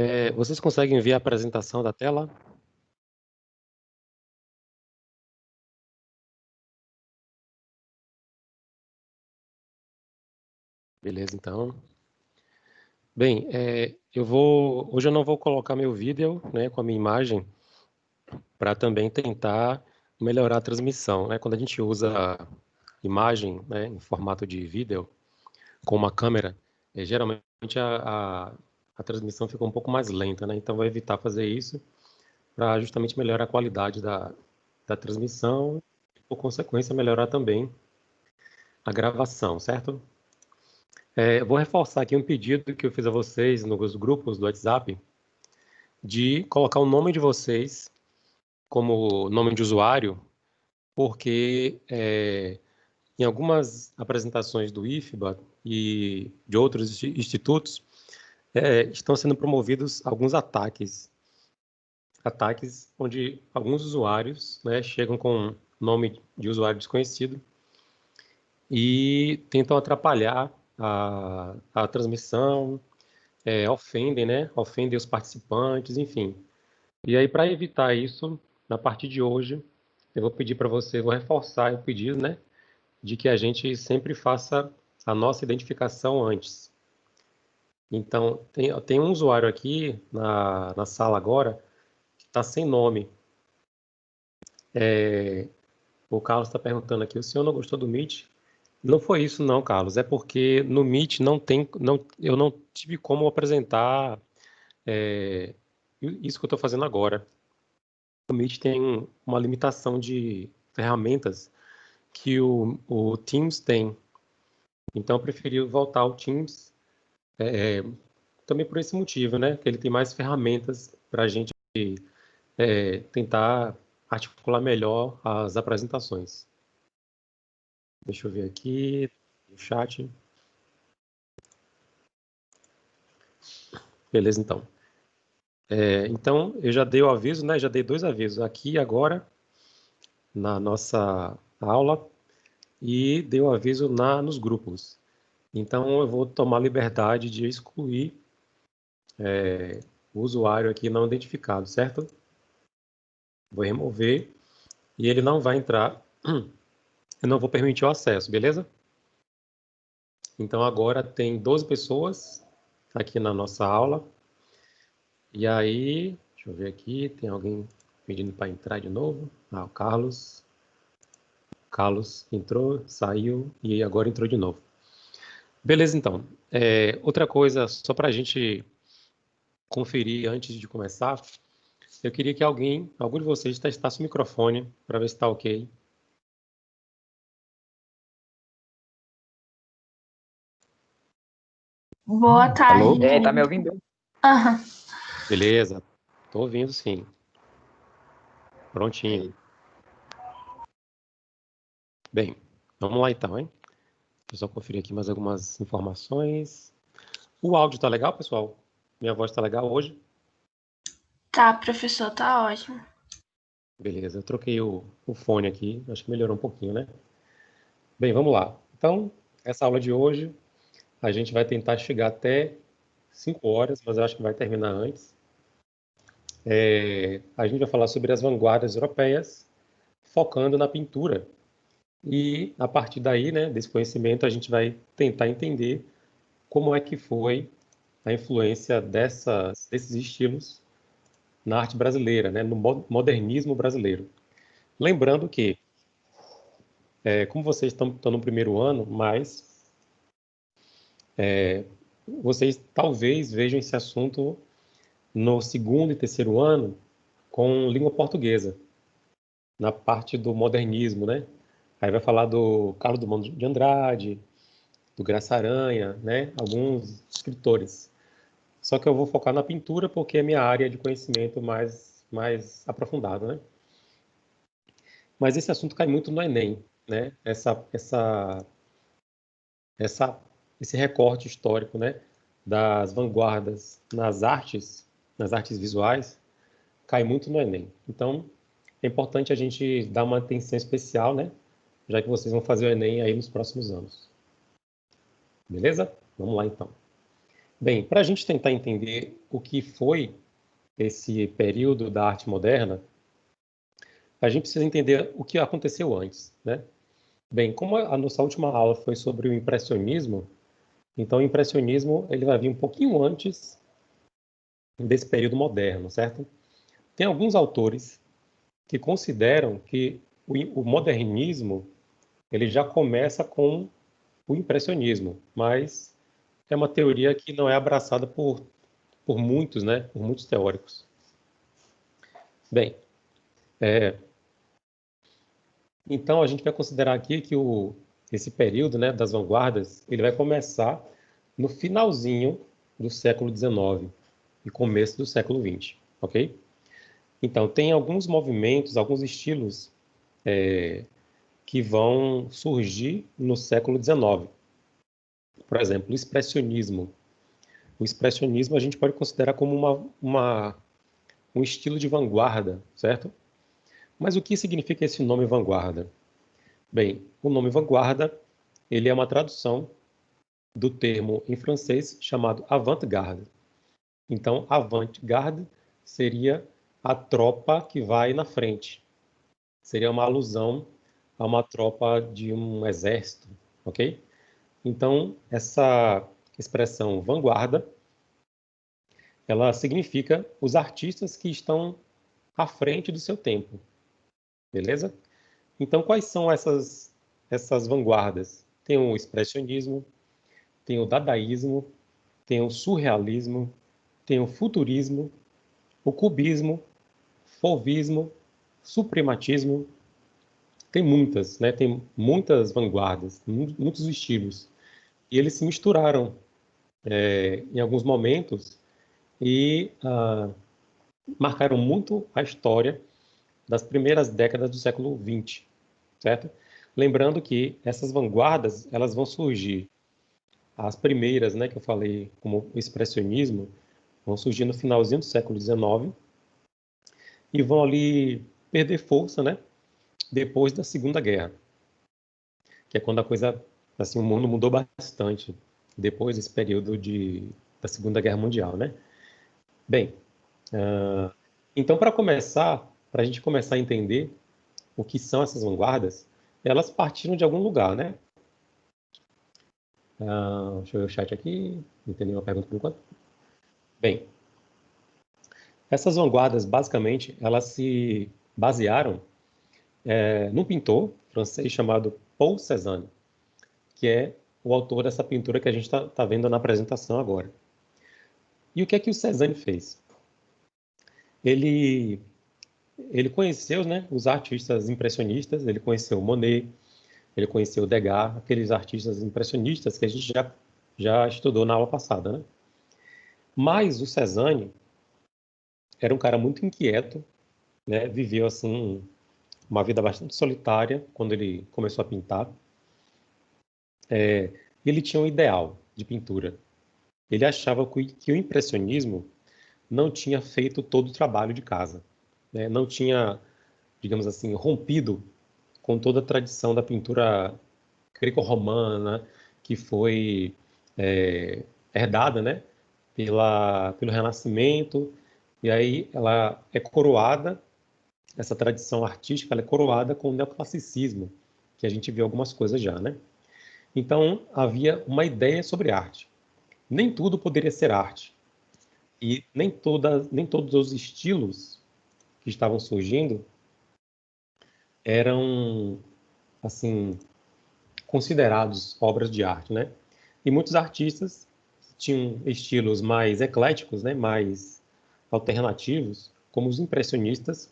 É, vocês conseguem ver a apresentação da tela? Beleza, então. Bem, é, eu vou, hoje eu não vou colocar meu vídeo, né, com a minha imagem, para também tentar melhorar a transmissão, né? Quando a gente usa imagem, né, em formato de vídeo, com uma câmera, é, geralmente a, a, a, transmissão fica um pouco mais lenta, né? Então, vou evitar fazer isso para justamente melhorar a qualidade da, da transmissão e, por consequência, melhorar também a gravação, certo? É, vou reforçar aqui um pedido que eu fiz a vocês nos grupos do WhatsApp de colocar o nome de vocês como nome de usuário, porque é, em algumas apresentações do IFBA e de outros institutos, é, estão sendo promovidos alguns ataques. Ataques onde alguns usuários né, chegam com nome de usuário desconhecido e tentam atrapalhar a, a transmissão, é, ofendem, né? Ofendem os participantes, enfim. E aí, para evitar isso, na partir de hoje, eu vou pedir para você, vou reforçar o pedido, né? De que a gente sempre faça a nossa identificação antes. Então, tem, tem um usuário aqui na, na sala agora que está sem nome. É, o Carlos está perguntando aqui, o senhor não gostou do Meet? Não foi isso não, Carlos. É porque no Meet não tem, não, eu não tive como apresentar é, isso que eu estou fazendo agora. O Meet tem uma limitação de ferramentas que o, o Teams tem. Então eu preferi voltar ao Teams é, também por esse motivo, né? Que ele tem mais ferramentas para a gente é, tentar articular melhor as apresentações. Deixa eu ver aqui no chat. Beleza, então. É, então, eu já dei o aviso, né? Já dei dois avisos aqui agora na nossa aula e dei o aviso na, nos grupos. Então, eu vou tomar liberdade de excluir é, o usuário aqui não identificado, certo? Vou remover e ele não vai entrar eu não vou permitir o acesso, beleza? Então agora tem 12 pessoas aqui na nossa aula. E aí, deixa eu ver aqui, tem alguém pedindo para entrar de novo? Ah, o Carlos. Carlos entrou, saiu e agora entrou de novo. Beleza, então. É, outra coisa, só para a gente conferir antes de começar, eu queria que alguém, algum de vocês, testasse o microfone para ver se está ok. Boa tarde. Alô? É, tá me ouvindo? Uhum. Beleza, tô ouvindo sim. Prontinho. Bem, vamos lá então, hein? Deixa eu só conferir aqui mais algumas informações. O áudio tá legal, pessoal? Minha voz tá legal hoje? Tá, professor, tá ótimo. Beleza, eu troquei o, o fone aqui, acho que melhorou um pouquinho, né? Bem, vamos lá. Então, essa aula de hoje a gente vai tentar chegar até 5 horas, mas eu acho que vai terminar antes. É, a gente vai falar sobre as vanguardas europeias, focando na pintura. E a partir daí, né, desse conhecimento, a gente vai tentar entender como é que foi a influência dessas, desses estilos na arte brasileira, né, no modernismo brasileiro. Lembrando que, é, como vocês estão, estão no primeiro ano, mas é, vocês talvez vejam esse assunto no segundo e terceiro ano com língua portuguesa, na parte do modernismo, né? Aí vai falar do Carlos Drummond de Andrade, do Graça Aranha, né? Alguns escritores. Só que eu vou focar na pintura porque é minha área de conhecimento mais, mais aprofundada, né? Mas esse assunto cai muito no Enem, né? Essa, essa, essa esse recorte histórico, né, das vanguardas nas artes, nas artes visuais, cai muito no Enem. Então, é importante a gente dar uma atenção especial, né, já que vocês vão fazer o Enem aí nos próximos anos. Beleza? Vamos lá, então. Bem, para a gente tentar entender o que foi esse período da arte moderna, a gente precisa entender o que aconteceu antes, né? Bem, como a nossa última aula foi sobre o impressionismo, então o impressionismo ele vai vir um pouquinho antes desse período moderno, certo? Tem alguns autores que consideram que o, modernismo ele já começa com o impressionismo, mas é uma teoria que não é abraçada por, por muitos, né, por muitos teóricos. Bem, é, então a gente vai considerar aqui que o, esse período né, das vanguardas ele vai começar no finalzinho do século XIX e começo do século XX, ok? Então tem alguns movimentos, alguns estilos é, que vão surgir no século XIX. Por exemplo, o expressionismo. O expressionismo a gente pode considerar como uma, uma, um estilo de vanguarda, certo? Mas o que significa esse nome vanguarda? Bem, o nome vanguarda ele é uma tradução do termo em francês chamado avant-garde. Então, avant-garde seria a tropa que vai na frente. Seria uma alusão a uma tropa de um exército, ok? Então, essa expressão vanguarda, ela significa os artistas que estão à frente do seu tempo, beleza? Então, quais são essas, essas vanguardas? Tem o expressionismo, tem o dadaísmo, tem o surrealismo, tem o futurismo, o cubismo, fauvismo, suprematismo, tem muitas, né? Tem muitas vanguardas, muitos estilos. E eles se misturaram é, em alguns momentos e ah, marcaram muito a história das primeiras décadas do século XX, certo? Lembrando que essas vanguardas, elas vão surgir, as primeiras, né, que eu falei, como o expressionismo, vão surgir no finalzinho do século XIX e vão ali perder força, né, depois da Segunda Guerra, que é quando a coisa, assim, o mundo mudou bastante depois desse período de, da Segunda Guerra Mundial, né? Bem, uh, então para começar, para a gente começar a entender o que são essas vanguardas, elas partiram de algum lugar, né? Uh, deixa eu ver o chat aqui, não tem nenhuma pergunta por enquanto. Bem, essas vanguardas, basicamente, elas se basearam é, num pintor francês chamado Paul Cézanne, que é o autor dessa pintura que a gente está tá vendo na apresentação agora. E o que é que o Cézanne fez? Ele, ele conheceu né, os artistas impressionistas, ele conheceu Monet, ele conheceu Degas, aqueles artistas impressionistas que a gente já, já estudou na aula passada. Né? Mas o Cézanne era um cara muito inquieto, né? viveu assim uma vida bastante solitária quando ele começou a pintar. É, ele tinha um ideal de pintura. Ele achava que o impressionismo não tinha feito todo o trabalho de casa, né? não tinha, digamos assim, rompido com toda a tradição da pintura greco-romana que foi é, herdada, né, pela, pelo Renascimento, e aí ela é coroada essa tradição artística é coroada com o neoclassicismo, que a gente viu algumas coisas já, né? Então, havia uma ideia sobre arte. Nem tudo poderia ser arte. E nem, toda, nem todos os estilos que estavam surgindo eram, assim, considerados obras de arte, né? E muitos artistas tinham estilos mais ecléticos, né? mais alternativos, como os impressionistas,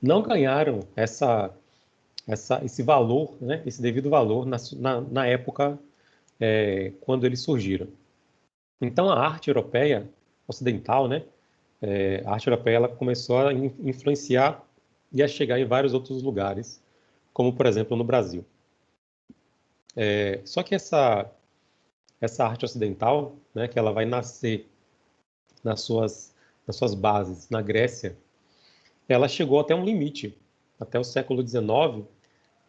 não ganharam essa, essa, esse valor, né, esse devido valor na, na, na época é, quando eles surgiram. Então, a arte europeia ocidental, né, é, a arte europeia ela começou a influenciar e a chegar em vários outros lugares, como, por exemplo, no Brasil. É, só que essa, essa arte ocidental, né, que ela vai nascer nas suas, nas suas bases na Grécia, ela chegou até um limite. Até o século XIX,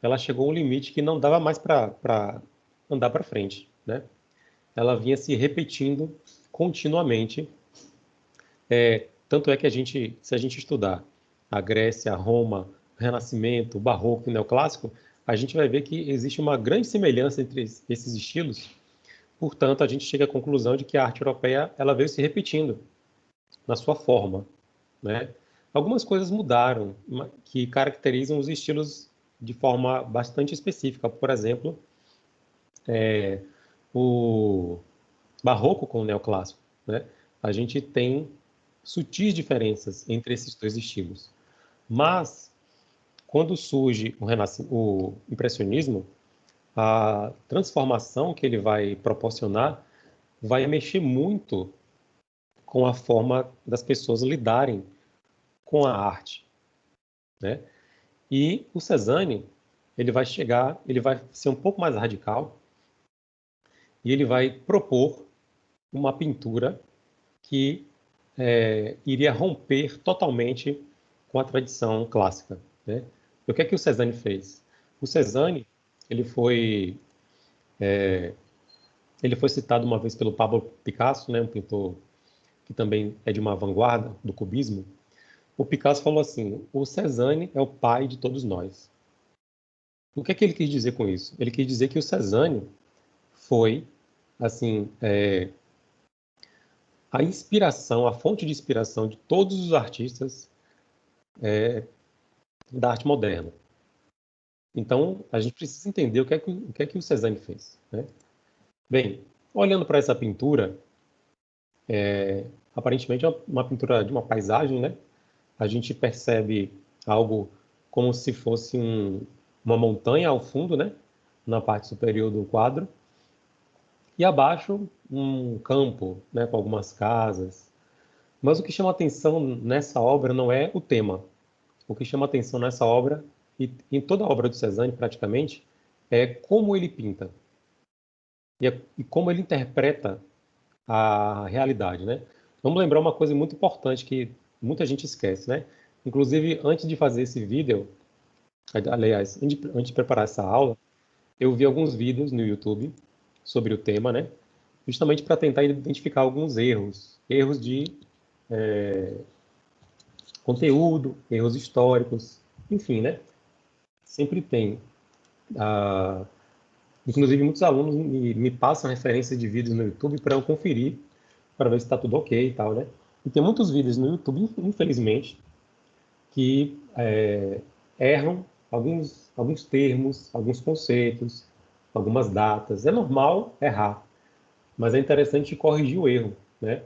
ela chegou a um limite que não dava mais para andar para frente. Né? ela vinha se repetindo continuamente. É, tanto é que a gente, se a gente estudar a Grécia, a Roma, Renascimento, Barroco e Neoclássico, a gente vai ver que existe uma grande semelhança entre esses estilos. Portanto, a gente chega à conclusão de que a arte europeia ela veio se repetindo na sua forma, né? Algumas coisas mudaram que caracterizam os estilos de forma bastante específica. Por exemplo, é, o barroco com o neoclássico. Né? A gente tem sutis diferenças entre esses dois estilos. Mas, quando surge o, o impressionismo, a transformação que ele vai proporcionar vai mexer muito com a forma das pessoas lidarem com a arte, né? E o Cezanne, ele vai chegar, ele vai ser um pouco mais radical e ele vai propor uma pintura que é, iria romper totalmente com a tradição clássica. Né? E o que é que o Cezanne fez? O Cezanne, ele foi é, ele foi citado uma vez pelo Pablo Picasso, né, um pintor que também é de uma vanguarda do cubismo, o Picasso falou assim: o Cezanne é o pai de todos nós. O que é que ele quis dizer com isso? Ele quis dizer que o Cezanne foi, assim, é, a inspiração, a fonte de inspiração de todos os artistas é, da arte moderna. Então, a gente precisa entender o que é que o, que é que o fez. Né? Bem, olhando para essa pintura, é, aparentemente é uma pintura de uma paisagem, né? A gente percebe algo como se fosse um, uma montanha ao fundo, né? Na parte superior do quadro. E abaixo, um campo, né? Com algumas casas. Mas o que chama atenção nessa obra não é o tema. O que chama atenção nessa obra, e em toda a obra do Cezanne praticamente, é como ele pinta. E, é, e como ele interpreta a realidade, né? Vamos lembrar uma coisa muito importante que muita gente esquece, né? Inclusive, antes de fazer esse vídeo, aliás, antes de preparar essa aula, eu vi alguns vídeos no YouTube sobre o tema, né? Justamente para tentar identificar alguns erros, erros de é, conteúdo, erros históricos, enfim, né? Sempre tem. Ah, inclusive, muitos alunos me, me passam referências de vídeos no YouTube para eu conferir, para ver se está tudo ok e tal, né? E tem muitos vídeos no YouTube, infelizmente, que é, erram alguns, alguns termos, alguns conceitos, algumas datas. É normal errar, mas é interessante corrigir o erro. Né?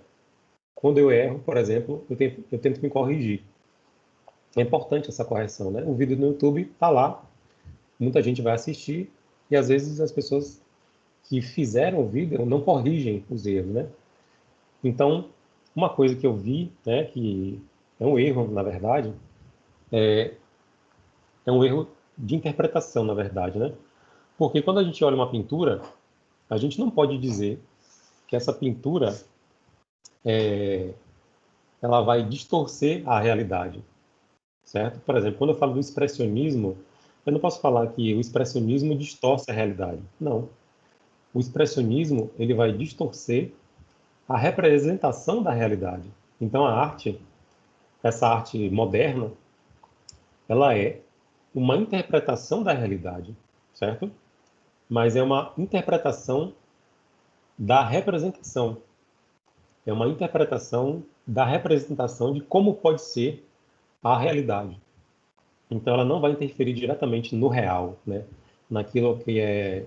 Quando eu erro, por exemplo, eu tento, eu tento me corrigir. É importante essa correção. Né? O vídeo no YouTube está lá, muita gente vai assistir, e às vezes as pessoas que fizeram o vídeo não corrigem os erros. Né? Então, uma coisa que eu vi, né, que é um erro, na verdade, é, é um erro de interpretação, na verdade, né? Porque quando a gente olha uma pintura, a gente não pode dizer que essa pintura é, ela vai distorcer a realidade, certo? Por exemplo, quando eu falo do expressionismo, eu não posso falar que o expressionismo distorce a realidade. Não. O expressionismo ele vai distorcer a representação da realidade. Então a arte, essa arte moderna, ela é uma interpretação da realidade, certo? Mas é uma interpretação da representação. É uma interpretação da representação de como pode ser a realidade. Então ela não vai interferir diretamente no real, né? naquilo que é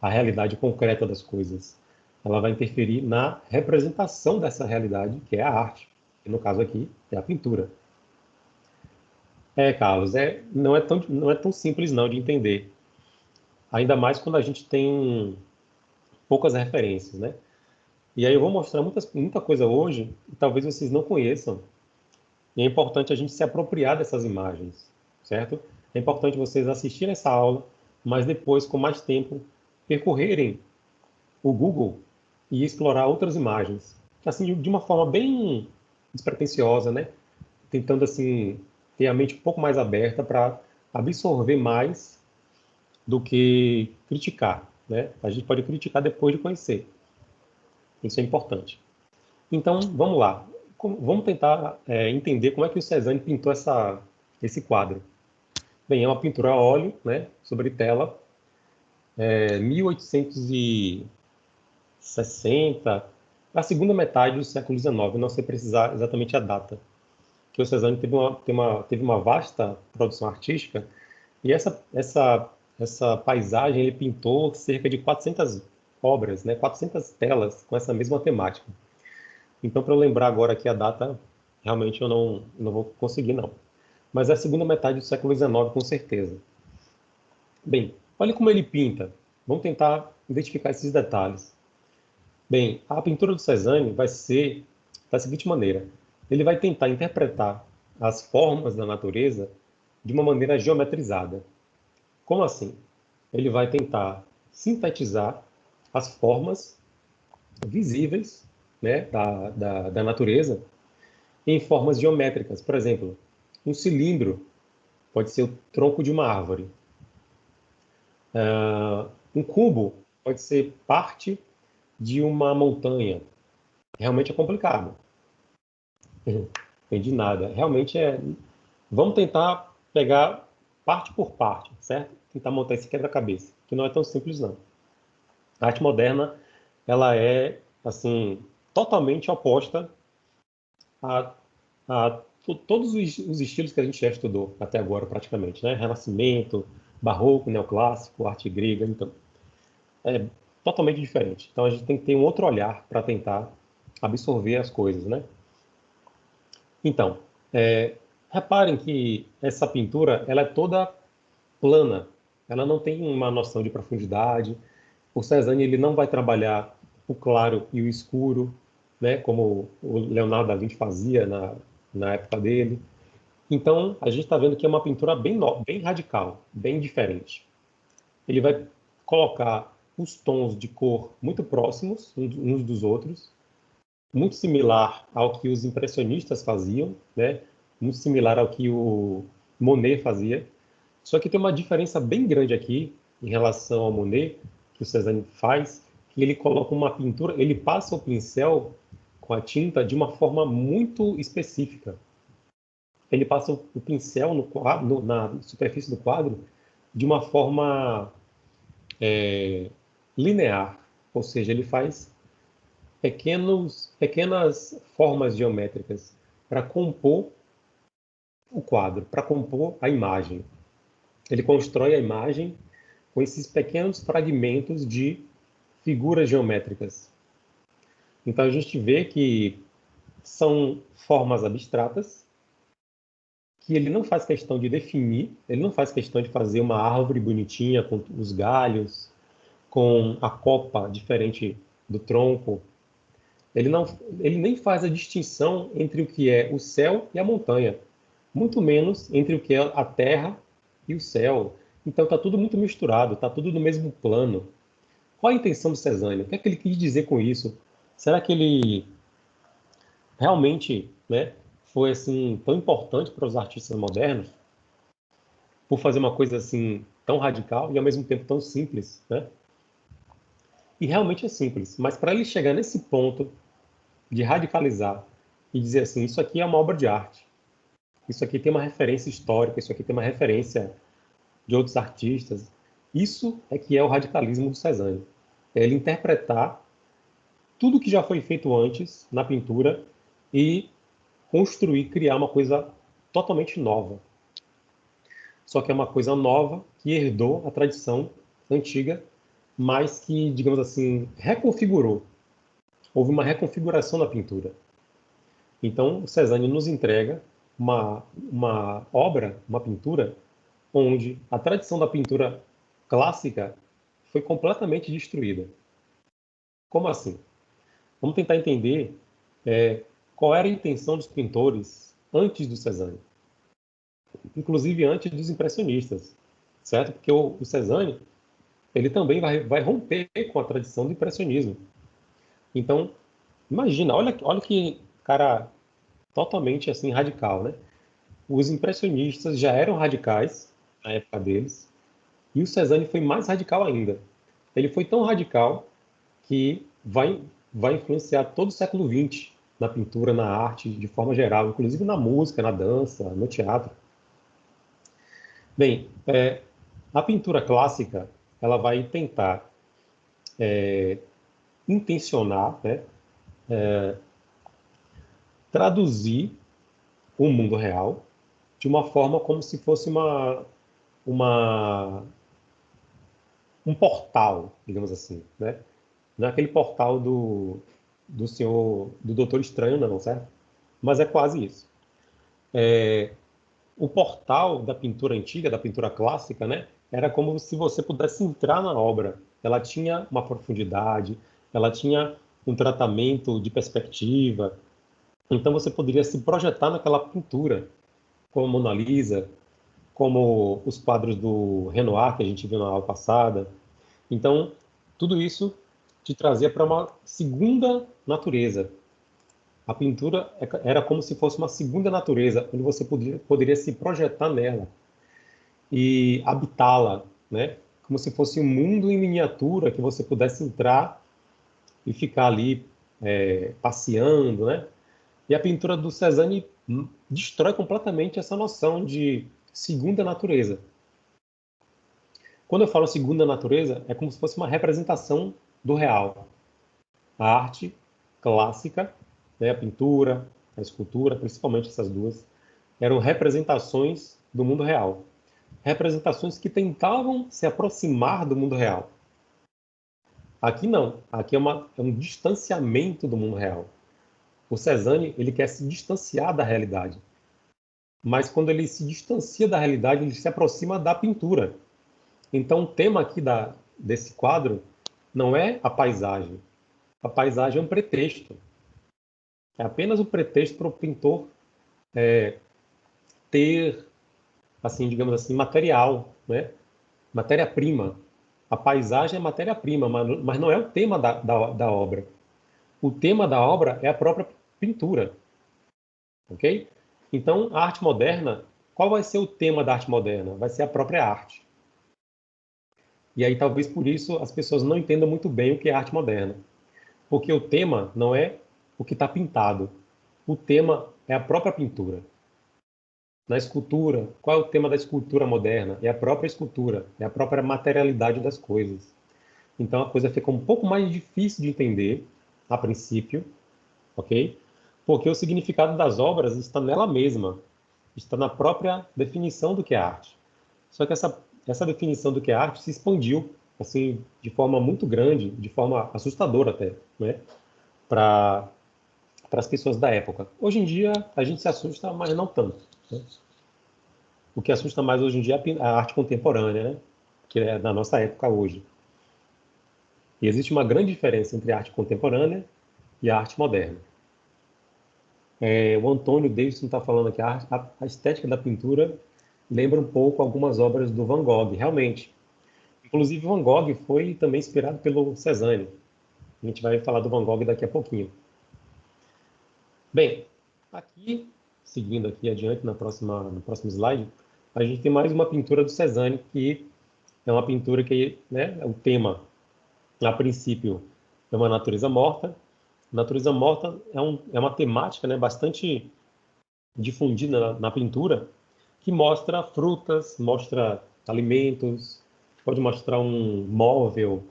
a realidade concreta das coisas ela vai interferir na representação dessa realidade, que é a arte, que no caso aqui é a pintura. É, Carlos, é, não, é tão, não é tão simples não de entender. Ainda mais quando a gente tem poucas referências, né? E aí eu vou mostrar muitas, muita coisa hoje que talvez vocês não conheçam. E é importante a gente se apropriar dessas imagens, certo? É importante vocês assistirem essa aula, mas depois, com mais tempo, percorrerem o Google e explorar outras imagens, assim de uma forma bem despretensiosa, né? Tentando assim ter a mente um pouco mais aberta para absorver mais do que criticar, né? A gente pode criticar depois de conhecer. Isso é importante. Então, vamos lá. Vamos tentar é, entender como é que o Cezanne pintou essa, esse quadro. Bem, é uma pintura a óleo, né, sobre tela, é, 1860, a segunda metade do século XIX, não sei precisar exatamente a data, que o Cezanne teve uma, teve uma, teve uma vasta produção artística, e essa, essa, essa paisagem ele pintou cerca de 400 obras, né, 400 telas com essa mesma temática. Então, para eu lembrar agora aqui a data, realmente eu não, não vou conseguir, não. Mas é a segunda metade do século XIX, com certeza. Bem, olha como ele pinta. Vamos tentar identificar esses detalhes. Bem, a pintura do Cezanne vai ser da seguinte maneira. Ele vai tentar interpretar as formas da natureza de uma maneira geometrizada. Como assim? Ele vai tentar sintetizar as formas visíveis né, da, da, da natureza em formas geométricas. Por exemplo, um cilindro pode ser o tronco de uma árvore. Uh, um cubo pode ser parte de uma montanha. Realmente é complicado. Entendi nada. Realmente é. Vamos tentar pegar parte por parte, certo? Tentar montar esse quebra-cabeça, que não é tão simples não. A arte moderna, ela é assim totalmente oposta a, a todos os, os, estilos que a gente já estudou até agora, praticamente, né? Renascimento, Barroco, Neoclássico, arte grega, então é totalmente diferente. Então a gente tem que ter um outro olhar para tentar absorver as coisas, né? Então, é, reparem que essa pintura ela é toda plana, ela não tem uma noção de profundidade. O Cezanne ele não vai trabalhar o claro e o escuro, né, como o Leonardo da Vinci fazia na, na época dele. Então, a gente está vendo que é uma pintura bem, bem radical, bem diferente. Ele vai colocar os tons de cor muito próximos uns dos outros, muito similar ao que os impressionistas faziam, né? muito similar ao que o Monet fazia. Só que tem uma diferença bem grande aqui em relação ao Monet, que o Cezanne faz, que ele coloca uma pintura, ele passa o pincel com a tinta de uma forma muito específica. Ele passa o pincel no quadro, na superfície do quadro de uma forma é, linear, ou seja, ele faz pequenos, pequenas formas geométricas para compor o quadro, para compor a imagem. Ele constrói a imagem com esses pequenos fragmentos de figuras geométricas. Então a gente vê que são formas abstratas que ele não faz questão de definir, ele não faz questão de fazer uma árvore bonitinha com os galhos, com a copa diferente do tronco. Ele não, ele nem faz a distinção entre o que é o céu e a montanha, muito menos entre o que é a terra e o céu. Então está tudo muito misturado, está tudo no mesmo plano. Qual a intenção do Cezanne? O que é que ele quis dizer com isso? Será que ele realmente né, foi assim tão importante para os artistas modernos por fazer uma coisa assim tão radical e ao mesmo tempo tão simples, né? E realmente é simples, mas para ele chegar nesse ponto de radicalizar e dizer assim, isso aqui é uma obra de arte, isso aqui tem uma referência histórica, isso aqui tem uma referência de outros artistas, isso é que é o radicalismo do Cezanne. É ele interpretar tudo que já foi feito antes na pintura e construir, criar uma coisa totalmente nova. Só que é uma coisa nova que herdou a tradição antiga, mas que, digamos assim, reconfigurou. Houve uma reconfiguração na pintura. Então, Cezanne nos entrega uma, uma obra, uma pintura, onde a tradição da pintura clássica foi completamente destruída. Como assim? Vamos tentar entender é, qual era a intenção dos pintores antes do Cezanne, inclusive antes dos impressionistas, certo? Porque o, o Cezanne ele também vai, vai romper com a tradição do impressionismo. Então, imagina, olha, olha que cara totalmente assim radical, né? Os impressionistas já eram radicais na época deles, e o Cezanne foi mais radical ainda. Ele foi tão radical que vai vai influenciar todo o século XX na pintura, na arte, de forma geral, inclusive na música, na dança, no teatro. Bem, é, a pintura clássica ela vai tentar é, intencionar, né, é, traduzir o mundo real de uma forma como se fosse uma, uma um portal, digamos assim, né? Não é aquele portal do, do senhor, do Doutor Estranho, não, certo? Mas é quase isso. É, o portal da pintura antiga, da pintura clássica, né? Era como se você pudesse entrar na obra. Ela tinha uma profundidade, ela tinha um tratamento de perspectiva. Então você poderia se projetar naquela pintura, como a Mona Lisa, como os quadros do Renoir que a gente viu na aula passada. Então, tudo isso te trazia para uma segunda natureza. A pintura é era como se fosse uma segunda natureza, onde você poderia, poderia se projetar nela e habitá-la, né? Como se fosse um mundo em miniatura que você pudesse entrar e ficar ali é, passeando, né? E a pintura do Cezanne destrói completamente essa noção de segunda natureza. Quando eu falo segunda natureza, é como se fosse uma representação do real. A arte clássica, né, a pintura, a escultura, principalmente essas duas, eram representações do mundo real. Representações que tentavam se aproximar do mundo real. Aqui não. Aqui é, uma, é um distanciamento do mundo real. O Cezanne ele quer se distanciar da realidade. Mas quando ele se distancia da realidade, ele se aproxima da pintura. Então, o tema aqui da, desse quadro não é a paisagem. A paisagem é um pretexto. É apenas um pretexto para o pintor é, ter, assim, digamos assim, material, né? matéria-prima. A paisagem é matéria-prima, mas, não é o tema da, da, da obra. O tema da obra é a própria pintura. Ok? Então, a arte moderna, qual vai ser o tema da arte moderna? Vai ser a própria arte. E aí talvez por isso as pessoas não entendam muito bem o que é arte moderna. Porque o tema não é o que está pintado. O tema é a própria pintura. Na escultura, qual é o tema da escultura moderna? É a própria escultura, é a própria materialidade das coisas. Então a coisa fica um pouco mais difícil de entender a princípio, ok? Porque o significado das obras está nela mesma, está na própria definição do que é arte. Só que essa essa definição do que é arte se expandiu assim de forma muito grande, de forma assustadora até, né? Para as pessoas da época. Hoje em dia a gente se assusta, mas não tanto. O que assusta mais hoje em dia é a arte contemporânea, né? que é da nossa época hoje. E existe uma grande diferença entre a arte contemporânea e a arte moderna. É, o Antônio Davidson está falando que a, a, a estética da pintura lembra um pouco algumas obras do Van Gogh, realmente. Inclusive, Van Gogh foi também inspirado pelo Cezanne. A gente vai falar do Van Gogh daqui a pouquinho. Bem, aqui, seguindo aqui adiante na próxima, no próximo slide, a gente tem mais uma pintura do Cezanne, que é uma pintura que, né, é o tema, a princípio, é uma natureza morta. Natureza morta é, um, é uma temática né, bastante difundida na, na pintura, que mostra frutas, mostra alimentos, pode mostrar um móvel,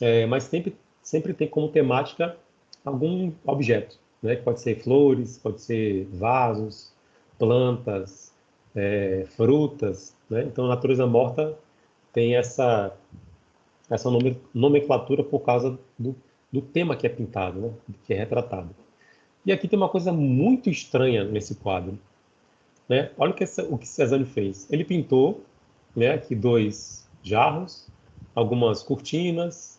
é, mas sempre, sempre tem como temática algum objeto, né? Pode ser flores, pode ser vasos, plantas, é, frutas, né? Então, a natureza morta tem essa essa nomenclatura por causa do, do tema que é pintado, né? que é retratado. E aqui tem uma coisa muito estranha nesse quadro. Né? Olha o que, o que Cezanne fez. Ele pintou né, aqui dois jarros, algumas cortinas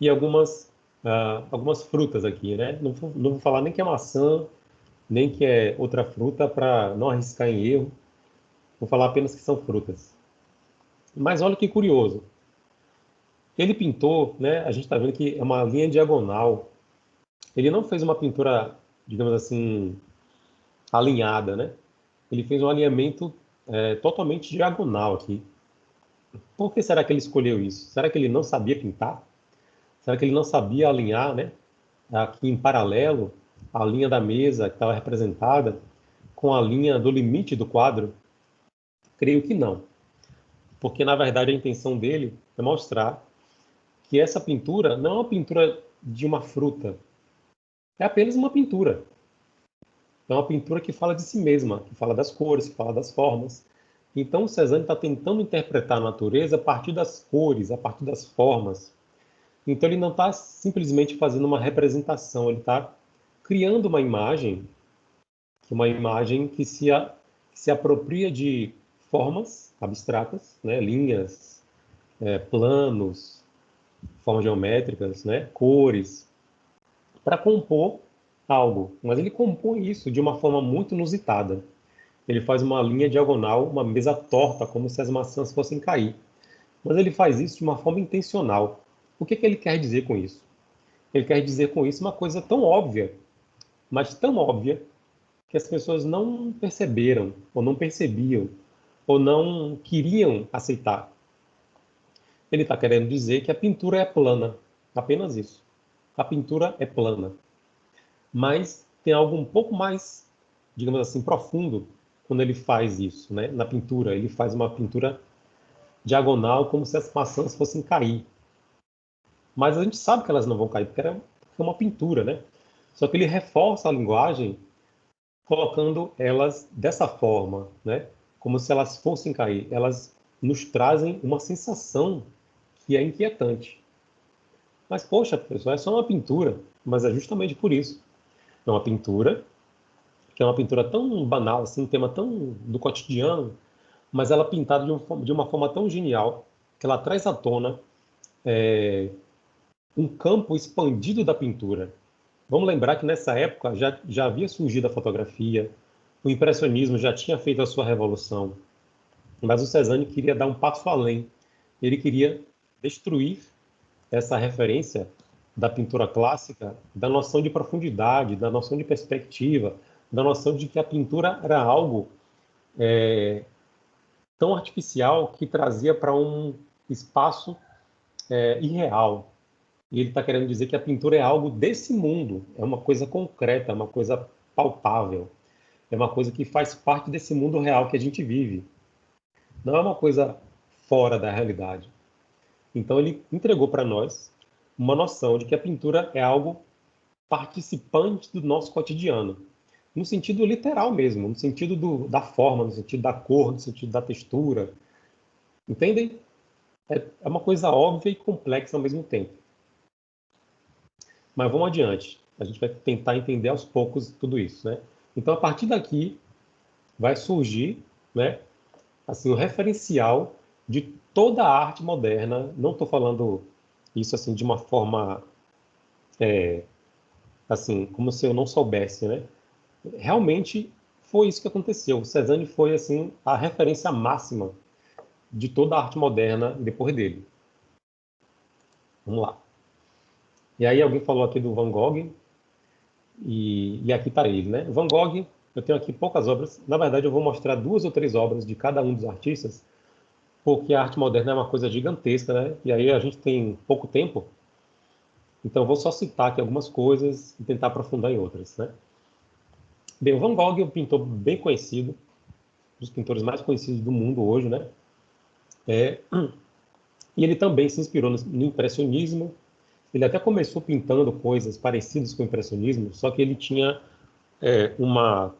e algumas, uh, algumas frutas aqui. Né? Não, vou, não vou falar nem que é maçã, nem que é outra fruta para não arriscar em erro. Vou falar apenas que são frutas. Mas olha que curioso. Ele pintou, né, a gente está vendo que é uma linha diagonal. Ele não fez uma pintura, digamos assim, alinhada, né? ele fez um alinhamento é, totalmente diagonal aqui. Por que será que ele escolheu isso? Será que ele não sabia pintar? Será que ele não sabia alinhar, né? aqui em paralelo a linha da mesa que estava representada com a linha do limite do quadro? Creio que não. Porque, na verdade, a intenção dele é mostrar que essa pintura não é uma pintura de uma fruta. É apenas uma pintura. É uma pintura que fala de si mesma, que fala das cores, que fala das formas. Então, Cezanne está tentando interpretar a natureza a partir das cores, a partir das formas. Então, ele não está simplesmente fazendo uma representação, ele está criando uma imagem, uma imagem que se, a, que se apropria de formas abstratas, né? linhas, é, planos, formas geométricas, né? cores, para compor algo. Mas ele compõe isso de uma forma muito inusitada. Ele faz uma linha diagonal, uma mesa torta, como se as maçãs fossem cair. Mas ele faz isso de uma forma intencional. O que, que ele quer dizer com isso? Ele quer dizer com isso uma coisa tão óbvia, mas tão óbvia, que as pessoas não perceberam, ou não percebiam, ou não queriam aceitar. Ele está querendo dizer que a pintura é plana, apenas isso. A pintura é plana. Mas tem algo um pouco mais, digamos assim, profundo quando ele faz isso, né? Na pintura, ele faz uma pintura diagonal como se as maçãs fossem cair. Mas a gente sabe que elas não vão cair porque é uma pintura, né? Só que ele reforça a linguagem colocando elas dessa forma, né? Como se elas fossem cair. Elas nos trazem uma sensação que é inquietante. Mas, poxa, pessoal, é só uma pintura. Mas é justamente por isso. É uma pintura, que é uma pintura tão banal, assim, um tema tão do cotidiano, mas ela é pintada de, de uma forma tão genial que ela traz à tona é, um campo expandido da pintura. Vamos lembrar que nessa época já, já havia surgido a fotografia, o impressionismo já tinha feito a sua revolução, mas o Cezanne queria dar um passo além. Ele queria destruir essa referência da pintura clássica, da noção de profundidade, da noção de perspectiva, da noção de que a pintura era algo é, tão artificial que trazia para um espaço é, irreal. E ele está querendo dizer que a pintura é algo desse mundo, é uma coisa concreta, é uma coisa palpável, é uma coisa que faz parte desse mundo real que a gente vive. Não é uma coisa fora da realidade. Então ele entregou para nós uma noção de que a pintura é algo participante do nosso cotidiano, no sentido literal mesmo, no sentido do, da forma, no sentido da cor, no sentido da textura. Entendem? É, é uma coisa óbvia e complexa ao mesmo tempo. Mas vamos adiante. A gente vai tentar entender aos poucos tudo isso, né? Então, a partir daqui, vai surgir, né, assim, o referencial de toda a arte moderna, não estou falando isso assim de uma forma é, assim, como se eu não soubesse, né? Realmente foi isso que aconteceu. Cezanne foi assim a referência máxima de toda a arte moderna depois dele. Vamos lá. E aí alguém falou aqui do Van Gogh e, e aqui está ele, né? Van Gogh, eu tenho aqui poucas obras. Na verdade, eu vou mostrar duas ou três obras de cada um dos artistas porque a arte moderna é uma coisa gigantesca, né? E aí a gente tem pouco tempo, então eu vou só citar aqui algumas coisas e tentar aprofundar em outras, né? Bem, o Van Gogh é um pintor bem conhecido, um dos pintores mais conhecidos do mundo hoje, né? É, e ele também se inspirou no, no impressionismo. Ele até começou pintando coisas parecidas com o impressionismo, só que ele tinha é, uma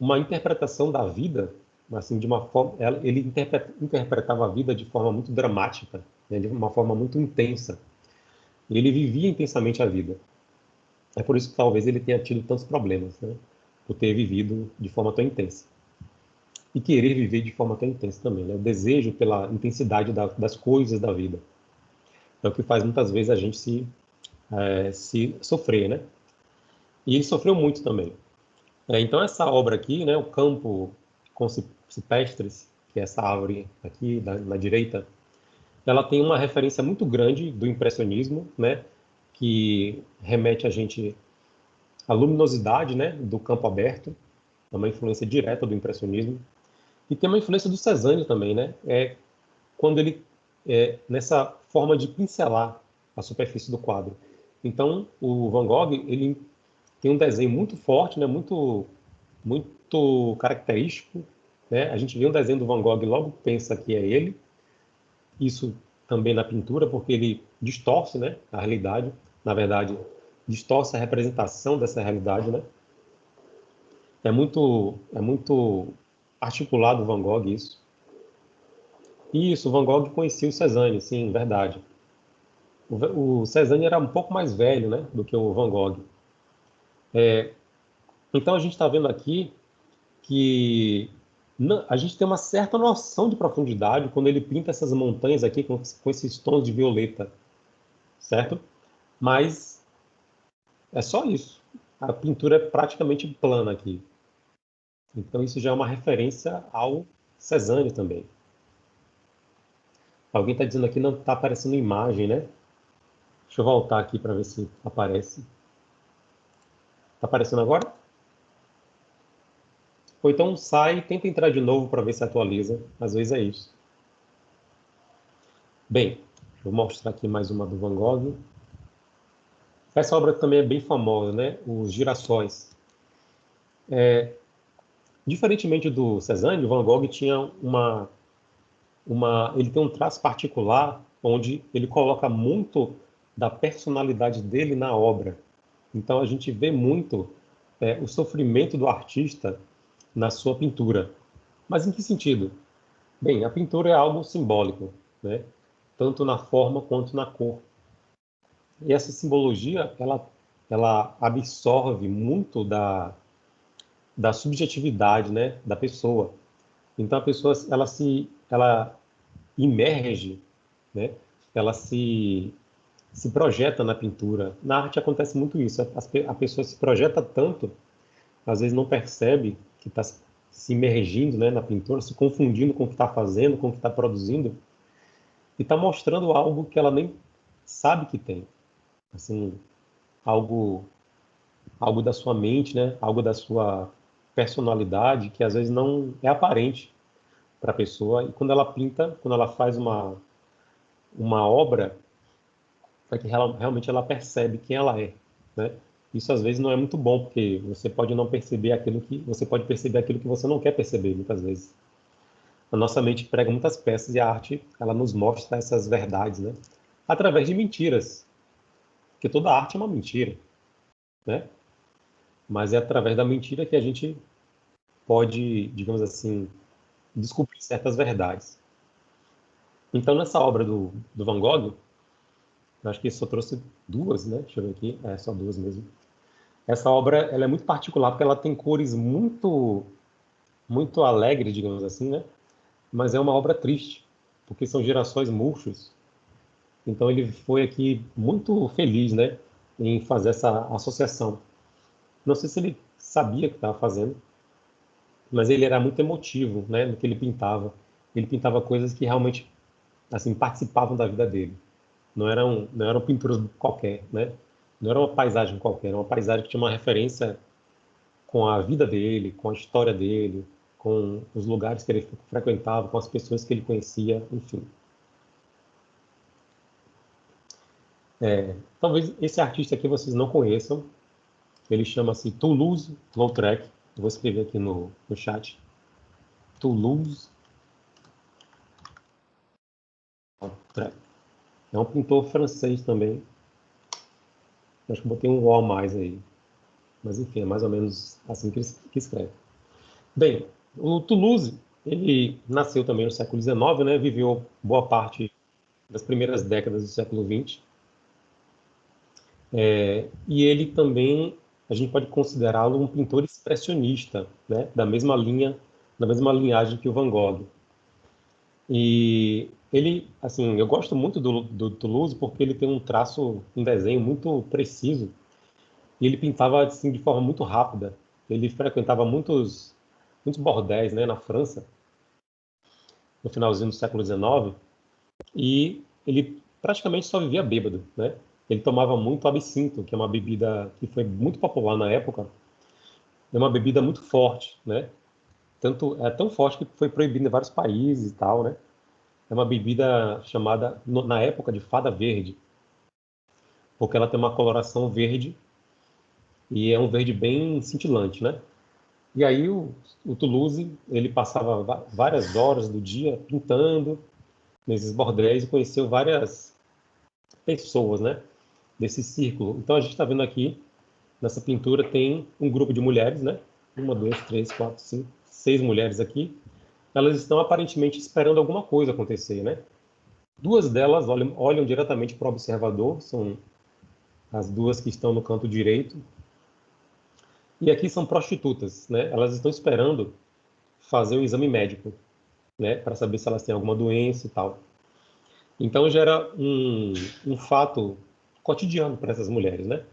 uma interpretação da vida assim, de uma forma, ele interpretava a vida de forma muito dramática, né, de uma forma muito intensa. E ele vivia intensamente a vida. É por isso que talvez ele tenha tido tantos problemas, né, por ter vivido de forma tão intensa. E querer viver de forma tão intensa também, né, o desejo pela intensidade da, das coisas da vida. É o que faz muitas vezes a gente se, é, se sofrer, né? E ele sofreu muito também. É, então essa obra aqui, né, o campo cipestres, que é essa árvore aqui da, na direita, ela tem uma referência muito grande do impressionismo, né, que remete a gente à luminosidade, né, do campo aberto, é uma influência direta do impressionismo, e tem uma influência do Cezanne também, né, é quando ele é, nessa forma de pincelar a superfície do quadro. Então, o Van Gogh, ele tem um desenho muito forte, né? Muito, muito característico. Né? A gente vê um desenho do Van Gogh logo pensa que é ele. Isso também na pintura, porque ele distorce né, a realidade. Na verdade, distorce a representação dessa realidade, né? É muito, é muito articulado o Van Gogh isso. Isso, Van Gogh conhecia o Cezanne, sim, verdade. O, o Cezanne era um pouco mais velho, né, do que o Van Gogh. É, então a gente está vendo aqui que a gente tem uma certa noção de profundidade quando ele pinta essas montanhas aqui com, com esses tons de violeta, certo? Mas é só isso. A pintura é praticamente plana aqui. Então isso já é uma referência ao Cezanne também. Alguém está dizendo aqui não está aparecendo imagem, né? Deixa eu voltar aqui para ver se aparece. Está aparecendo agora? Ou então sai tenta entrar de novo para ver se atualiza. Às vezes é isso. Bem, vou mostrar aqui mais uma do Van Gogh. Essa obra também é bem famosa, né? Os girassóis. É, diferentemente do Cezanne, o Van Gogh tinha uma, uma, ele tem um traço particular onde ele coloca muito da personalidade dele na obra. Então a gente vê muito é, o sofrimento do artista na sua pintura. Mas em que sentido? Bem, a pintura é algo simbólico, né? tanto na forma quanto na cor. E essa simbologia, ela, ela absorve muito da, da subjetividade né, da pessoa. Então a pessoa ela se ela imerge, né? ela se, se projeta na pintura. Na arte acontece muito isso, a, a pessoa se projeta tanto, às vezes não percebe que está se imergindo né, na pintura, se confundindo com o que está fazendo, com o que está produzindo, e está mostrando algo que ela nem sabe que tem assim, algo algo da sua mente, né? Algo da sua personalidade que às vezes não é aparente para a pessoa e quando ela pinta, quando ela faz uma uma obra, é que ela, realmente ela percebe quem ela é, né? Isso às vezes não é muito bom porque você pode não perceber aquilo que você pode perceber aquilo que você não quer perceber muitas vezes. A nossa mente prega muitas peças e a arte ela nos mostra essas verdades, né? Através de mentiras, porque toda arte é uma mentira, né? Mas é através da mentira que a gente pode, digamos assim, descobrir certas verdades. Então, nessa obra do, do Van Gogh, acho que só trouxe duas, né? Deixa eu ver aqui, é só duas mesmo. Essa obra ela é muito particular porque ela tem cores muito, muito alegres, digamos assim, né? Mas é uma obra triste, porque são gerações murchos então ele foi aqui muito feliz, né, em fazer essa associação. Não sei se ele sabia que estava fazendo, mas ele era muito emotivo, né, no que ele pintava. Ele pintava coisas que realmente, assim, participavam da vida dele. Não eram, não eram pinturas qualquer, né? Não era uma paisagem qualquer, era uma paisagem que tinha uma referência com a vida dele, com a história dele, com os lugares que ele frequentava, com as pessoas que ele conhecia, enfim. É, talvez esse artista aqui vocês não conheçam. Ele chama-se Toulouse-Lautrec. Vou escrever aqui no, no chat. Toulouse. É um pintor francês também. Acho que botei um O a mais aí. Mas enfim, é mais ou menos assim que que escreve. Bem, o Toulouse, ele nasceu também no século XIX, né? Viveu boa parte das primeiras décadas do século XX é, e ele também, a gente pode considerá-lo um pintor expressionista, né? da mesma linha, da mesma linhagem que o Van Gogh. E ele, assim, eu gosto muito do, do Toulouse porque ele tem um traço, um desenho muito preciso. E ele pintava assim de forma muito rápida. Ele frequentava muitos, muitos bordéis, né, na França, no finalzinho do século XIX. E ele praticamente só vivia bêbado, né? Ele tomava muito absinto, que é uma bebida que foi muito popular na época. É uma bebida muito forte, né? Tanto é tão forte que foi proibida em vários países e tal, né? É uma bebida chamada na época de fada verde. porque ela tem uma coloração verde e é um verde bem cintilante, né? E aí o, o Toulouse, ele passava várias horas do dia pintando nesses bordéis e conheceu várias pessoas, né? Desse círculo. Então a gente está vendo aqui, nessa pintura, tem um grupo de mulheres, né? Uma, duas, três, quatro, cinco, seis mulheres aqui. Elas estão aparentemente esperando alguma coisa acontecer, né? Duas delas olham, olham diretamente para o observador, são as duas que estão no canto direito. E aqui são prostitutas, né? Elas estão esperando fazer um exame médico, né? Para saber se elas têm alguma doença e tal. Então gera um, um fato cotidiano para essas mulheres, né?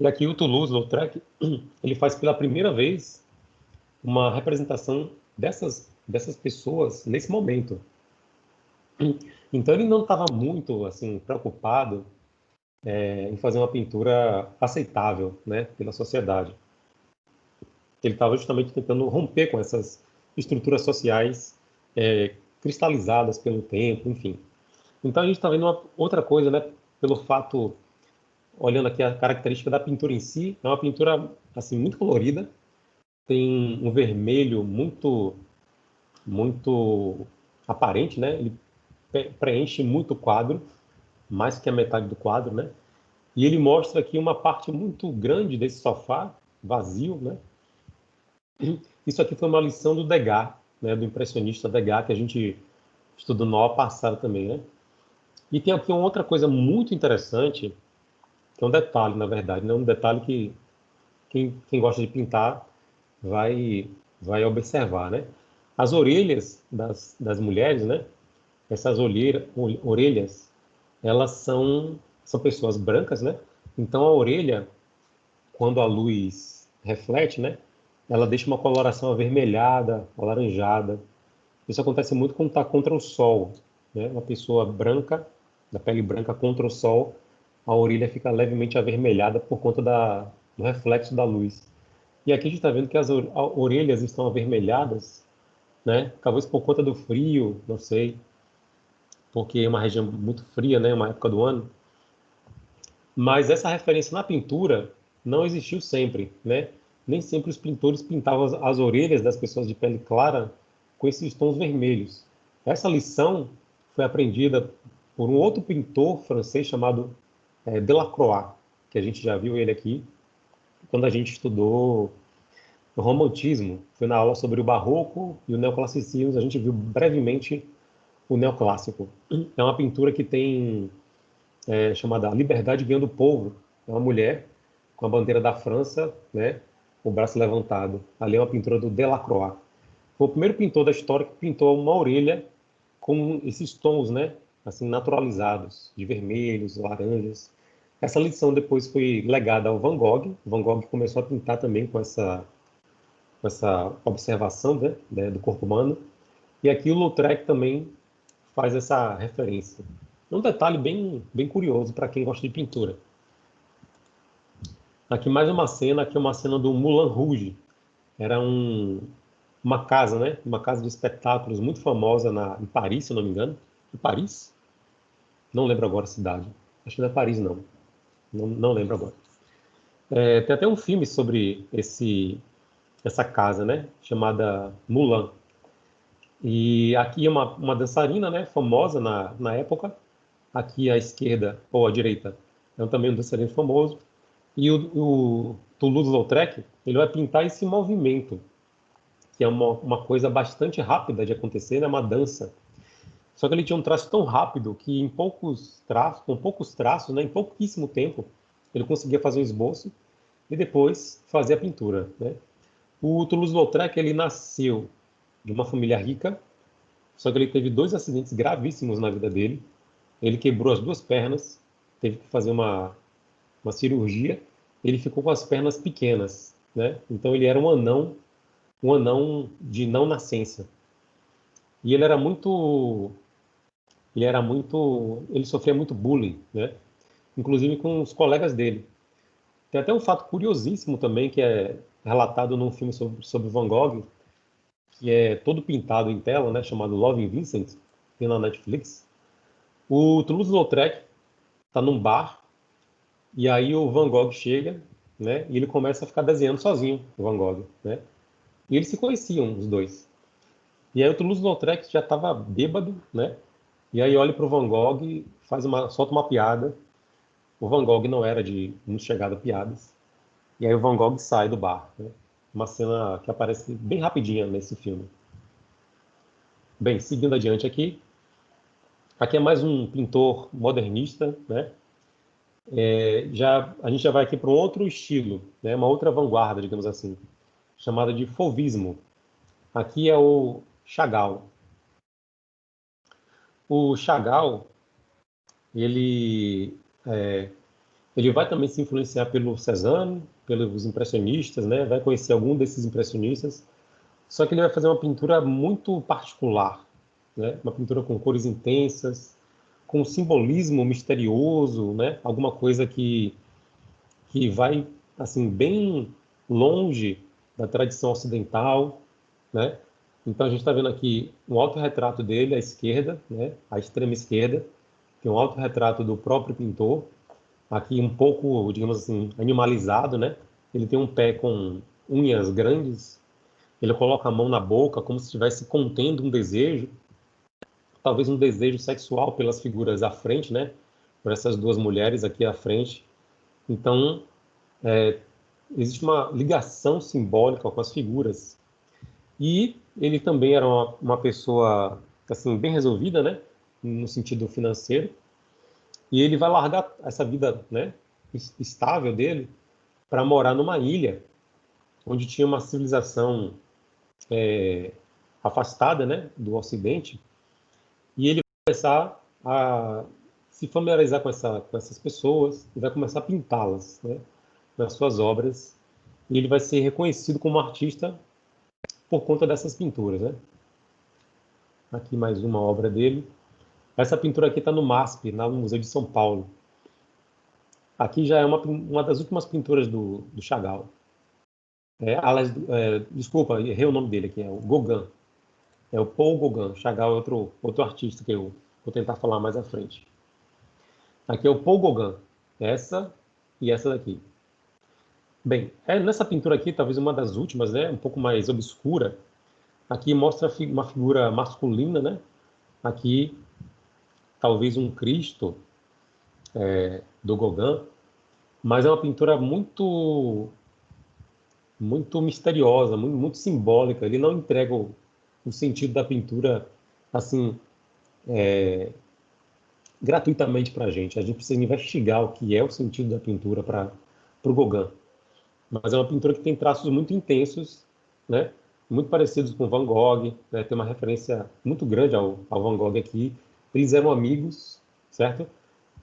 E aqui o Toulouse-Lautrec, ele faz pela primeira vez uma representação dessas dessas pessoas nesse momento. Então ele não estava muito assim preocupado é, em fazer uma pintura aceitável, né, pela sociedade. Ele estava justamente tentando romper com essas estruturas sociais é, cristalizadas pelo tempo, enfim. Então a gente está vendo uma outra coisa, né, pelo fato, olhando aqui a característica da pintura em si, é uma pintura assim muito colorida, tem um vermelho muito muito aparente, né? Ele preenche muito o quadro, mais que a metade do quadro, né? E ele mostra aqui uma parte muito grande desse sofá vazio, né? Isso aqui foi uma lição do Degas, né? Do impressionista Degas que a gente estudou no ano passado também, né? E tem aqui uma outra coisa muito interessante, que é um detalhe, na verdade, né? Um detalhe que quem, quem gosta de pintar vai vai observar, né? As orelhas das, das mulheres, né? Essas olheira, orelhas, elas são, são pessoas brancas, né? Então a orelha, quando a luz reflete, né? Ela deixa uma coloração avermelhada, alaranjada. Isso acontece muito quando está contra o sol, né? Uma pessoa branca, da pele branca contra o sol, a orelha fica levemente avermelhada por conta da, do reflexo da luz. E aqui a gente está vendo que as orelhas estão avermelhadas né? Talvez por conta do frio, não sei, porque é uma região muito fria, né? Uma época do ano. Mas essa referência na pintura não existiu sempre, né? Nem sempre os pintores pintavam as, as orelhas das pessoas de pele clara com esses tons vermelhos. Essa lição foi aprendida por um outro pintor francês chamado é, Delacroix, que a gente já viu ele aqui quando a gente estudou o romantismo. Foi na aula sobre o barroco e o neoclassicismo, a gente viu brevemente o neoclássico. É uma pintura que tem é, chamada Liberdade Guiando o Povo. É uma mulher com a bandeira da França, né, o braço levantado. Ali é uma pintura do Delacroix. Foi o primeiro pintor da história que pintou uma orelha com esses tons, né, assim naturalizados, de vermelhos, laranjas. Essa lição depois foi legada ao Van Gogh. Van Gogh começou a pintar também com essa com essa observação né, né, do corpo humano. E aqui o Lautrec também faz essa referência. Um detalhe bem, bem curioso para quem gosta de pintura. Aqui mais uma cena, aqui é uma cena do Moulin Rouge. Era um, uma casa, né? Uma casa de espetáculos muito famosa na, em Paris, se não me engano. Em Paris? Não lembro agora a cidade. Acho que não é Paris, não. Não, não lembro agora. É, tem até um filme sobre esse essa casa, né, chamada Mulan. E aqui é uma, uma dançarina, né, famosa na, na época. Aqui à esquerda, ou à direita, é também um dançarino famoso. E o, o Toulouse-Lautrec, ele vai pintar esse movimento, que é uma, uma coisa bastante rápida de acontecer, né, uma dança. Só que ele tinha um traço tão rápido que em poucos traços, com poucos traços, né, em pouquíssimo tempo, ele conseguia fazer o esboço e depois fazer a pintura, né? O Toulouse-Lautrec ele nasceu de uma família rica, só que ele teve dois acidentes gravíssimos na vida dele. Ele quebrou as duas pernas, teve que fazer uma, uma cirurgia. Ele ficou com as pernas pequenas, né? Então ele era um anão, um anão de não nascença. E ele era muito, ele era muito, ele sofria muito bullying, né? Inclusive com os colegas dele. Tem até um fato curiosíssimo também que é relatado num filme sobre, sobre Van Gogh, que é todo pintado em tela, né, chamado Love in Vincent, tem na Netflix. O Toulouse-Lautrec está num bar E aí o Van Gogh chega, né? E ele começa a ficar desenhando sozinho, o Van Gogh, né? E eles se conheciam, os dois. E aí o Toulouse-Lautrec já estava bêbado, né? E aí olha para o Van Gogh, faz uma, solta uma piada. O Van Gogh não era de muito chegado a piadas. E aí o Van Gogh sai do bar. Né? Uma cena que aparece bem rapidinha nesse filme. Bem, seguindo adiante aqui. Aqui é mais um pintor modernista, né? É, já, a gente já vai aqui para um outro estilo, né? uma outra vanguarda, digamos assim, chamada de fauvismo. Aqui é o Chagall. O Chagall, ele, é, ele vai também se influenciar pelo Cézanne, pelos impressionistas, né? vai conhecer algum desses impressionistas, só que ele vai fazer uma pintura muito particular, né? uma pintura com cores intensas, com simbolismo misterioso, né? alguma coisa que, que vai assim bem longe da tradição ocidental, né? Então a gente está vendo aqui um autorretrato dele à esquerda, né, à extrema esquerda, tem um autorretrato do próprio pintor, aqui um pouco, digamos assim, animalizado, né? Ele tem um pé com unhas grandes, ele coloca a mão na boca como se estivesse contendo um desejo, talvez um desejo sexual pelas figuras à frente, né? Por essas duas mulheres aqui à frente. Então, é, existe uma ligação simbólica com as figuras. E ele também era uma, uma pessoa assim bem resolvida, né, no sentido financeiro. E ele vai largar essa vida, né, estável dele para morar numa ilha onde tinha uma civilização é, afastada, né, do Ocidente. E ele vai começar a se familiarizar com, essa, com essas pessoas e vai começar a pintá-las, né, nas suas obras. E ele vai ser reconhecido como artista por conta dessas pinturas. Né? Aqui mais uma obra dele. Essa pintura aqui está no MASP, no Museu de São Paulo. Aqui já é uma, uma das últimas pinturas do, do Chagall. É, aliás, é, desculpa, errei o nome dele aqui, é o Gauguin. É o Paul Gauguin. Chagall é outro, outro artista que eu vou tentar falar mais à frente. Aqui é o Paul Gauguin. Essa e essa daqui. Bem, é, nessa pintura aqui, talvez uma das últimas, né, um pouco mais obscura, aqui mostra uma figura masculina, né? Aqui, talvez um Cristo é, do Gauguin, mas é uma pintura muito muito misteriosa, muito, muito simbólica. Ele não entrega o, o sentido da pintura assim é, gratuitamente para a gente. A gente precisa investigar o que é o sentido da pintura para o Gauguin mas é uma pintura que tem traços muito intensos, né? muito parecidos com Van Gogh, né? tem uma referência muito grande ao, ao Van Gogh aqui. Eles eram amigos, certo?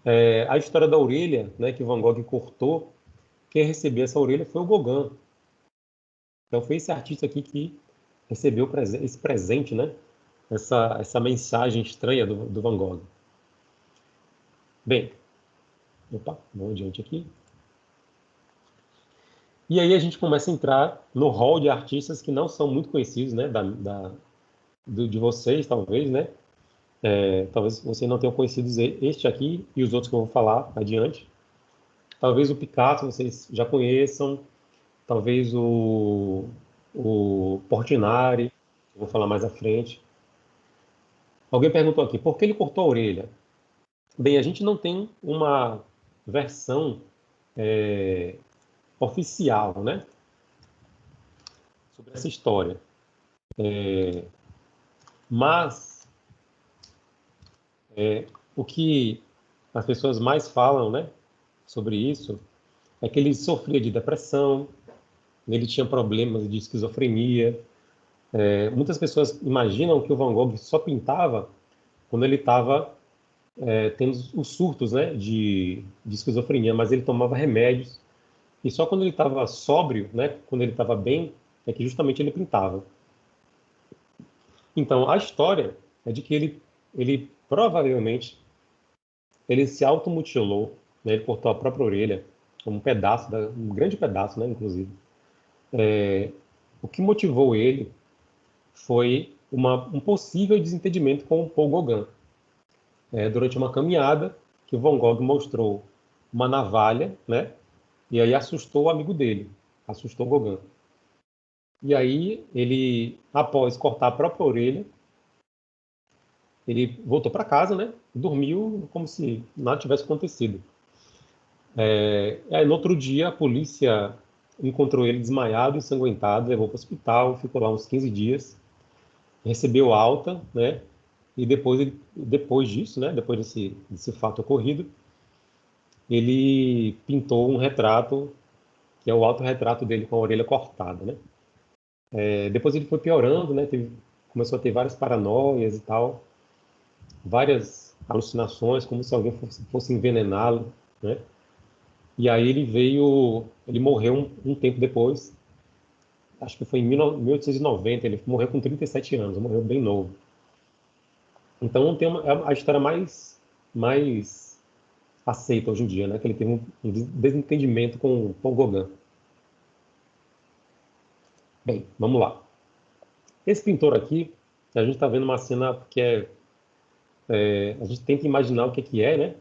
É, a história da orelha, né, que Van Gogh cortou, quem recebeu essa orelha foi o Gauguin. Então foi esse artista aqui que recebeu esse presente, né? Essa, essa mensagem estranha do, do Van Gogh. Bem, opa, vamos adiante aqui. E aí a gente começa a entrar no hall de artistas que não são muito conhecidos, né, da, da do, de vocês, talvez, né? É, talvez vocês não tenham conhecido este aqui e os outros que eu vou falar adiante. Talvez o Picasso vocês já conheçam, talvez o, o Portinari, eu vou falar mais à frente. Alguém perguntou aqui, por que ele cortou a orelha? Bem, a gente não tem uma versão é, oficial, né? Sobre essa história. É, mas é, o que as pessoas mais falam, né, sobre isso, é que ele sofria de depressão, ele tinha problemas de esquizofrenia. É, muitas pessoas imaginam que o Van Gogh só pintava quando ele estava é, tendo os surtos né, de, de esquizofrenia, mas ele tomava remédios e só quando ele estava sóbrio, né, quando ele estava bem, é que justamente ele pintava. Então, a história é de que ele, ele provavelmente ele se automutilou, né, ele cortou a própria orelha, um pedaço, da, um grande pedaço, né, inclusive. É, o que motivou ele foi uma, um possível desentendimento com Paul Gauguin. É, durante uma caminhada que Van Gogh mostrou uma navalha, né? E aí assustou o amigo dele, assustou Gauguin. E aí ele, após cortar a própria orelha, ele voltou para casa, né? Dormiu como se nada tivesse acontecido. É, aí no outro dia a polícia encontrou ele desmaiado, ensanguentado, levou para o hospital, ficou lá uns 15 dias, recebeu alta, né? E depois, depois disso, né? Depois desse, desse fato ocorrido, ele pintou um retrato, que é o autorretrato dele com a orelha cortada, né? É, depois ele foi piorando, né? Teve, começou a ter várias paranoias e tal, várias alucinações, como se alguém fosse, fosse envenená-lo, né? E aí ele veio, ele morreu um, um, tempo depois, acho que foi em 1890, ele morreu com 37 anos, morreu bem novo. Então tem uma, é a história mais, mais aceita hoje em dia, né? Que ele teve um, desentendimento com Paul Gauguin. Bem, vamos lá. Esse pintor aqui, a gente está vendo uma cena que é, é, a gente tenta imaginar o que, que é, né?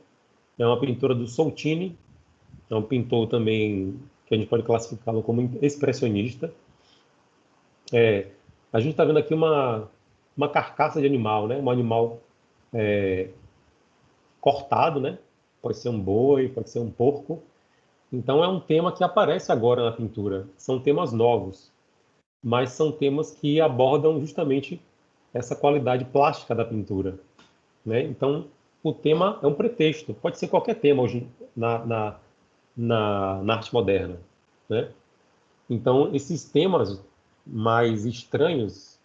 É uma pintura do Soltini, é um pintor também que a gente pode classificá-lo como expressionista. É, a gente está vendo aqui uma, uma carcaça de animal, né? Um animal é, cortado, né? Pode ser um boi, pode ser um porco. Então é um tema que aparece agora na pintura. São temas novos, mas são temas que abordam justamente essa qualidade plástica da pintura. Né? Então o tema é um pretexto. Pode ser qualquer tema hoje na, na, na, na arte moderna. Né? Então esses temas mais estranhos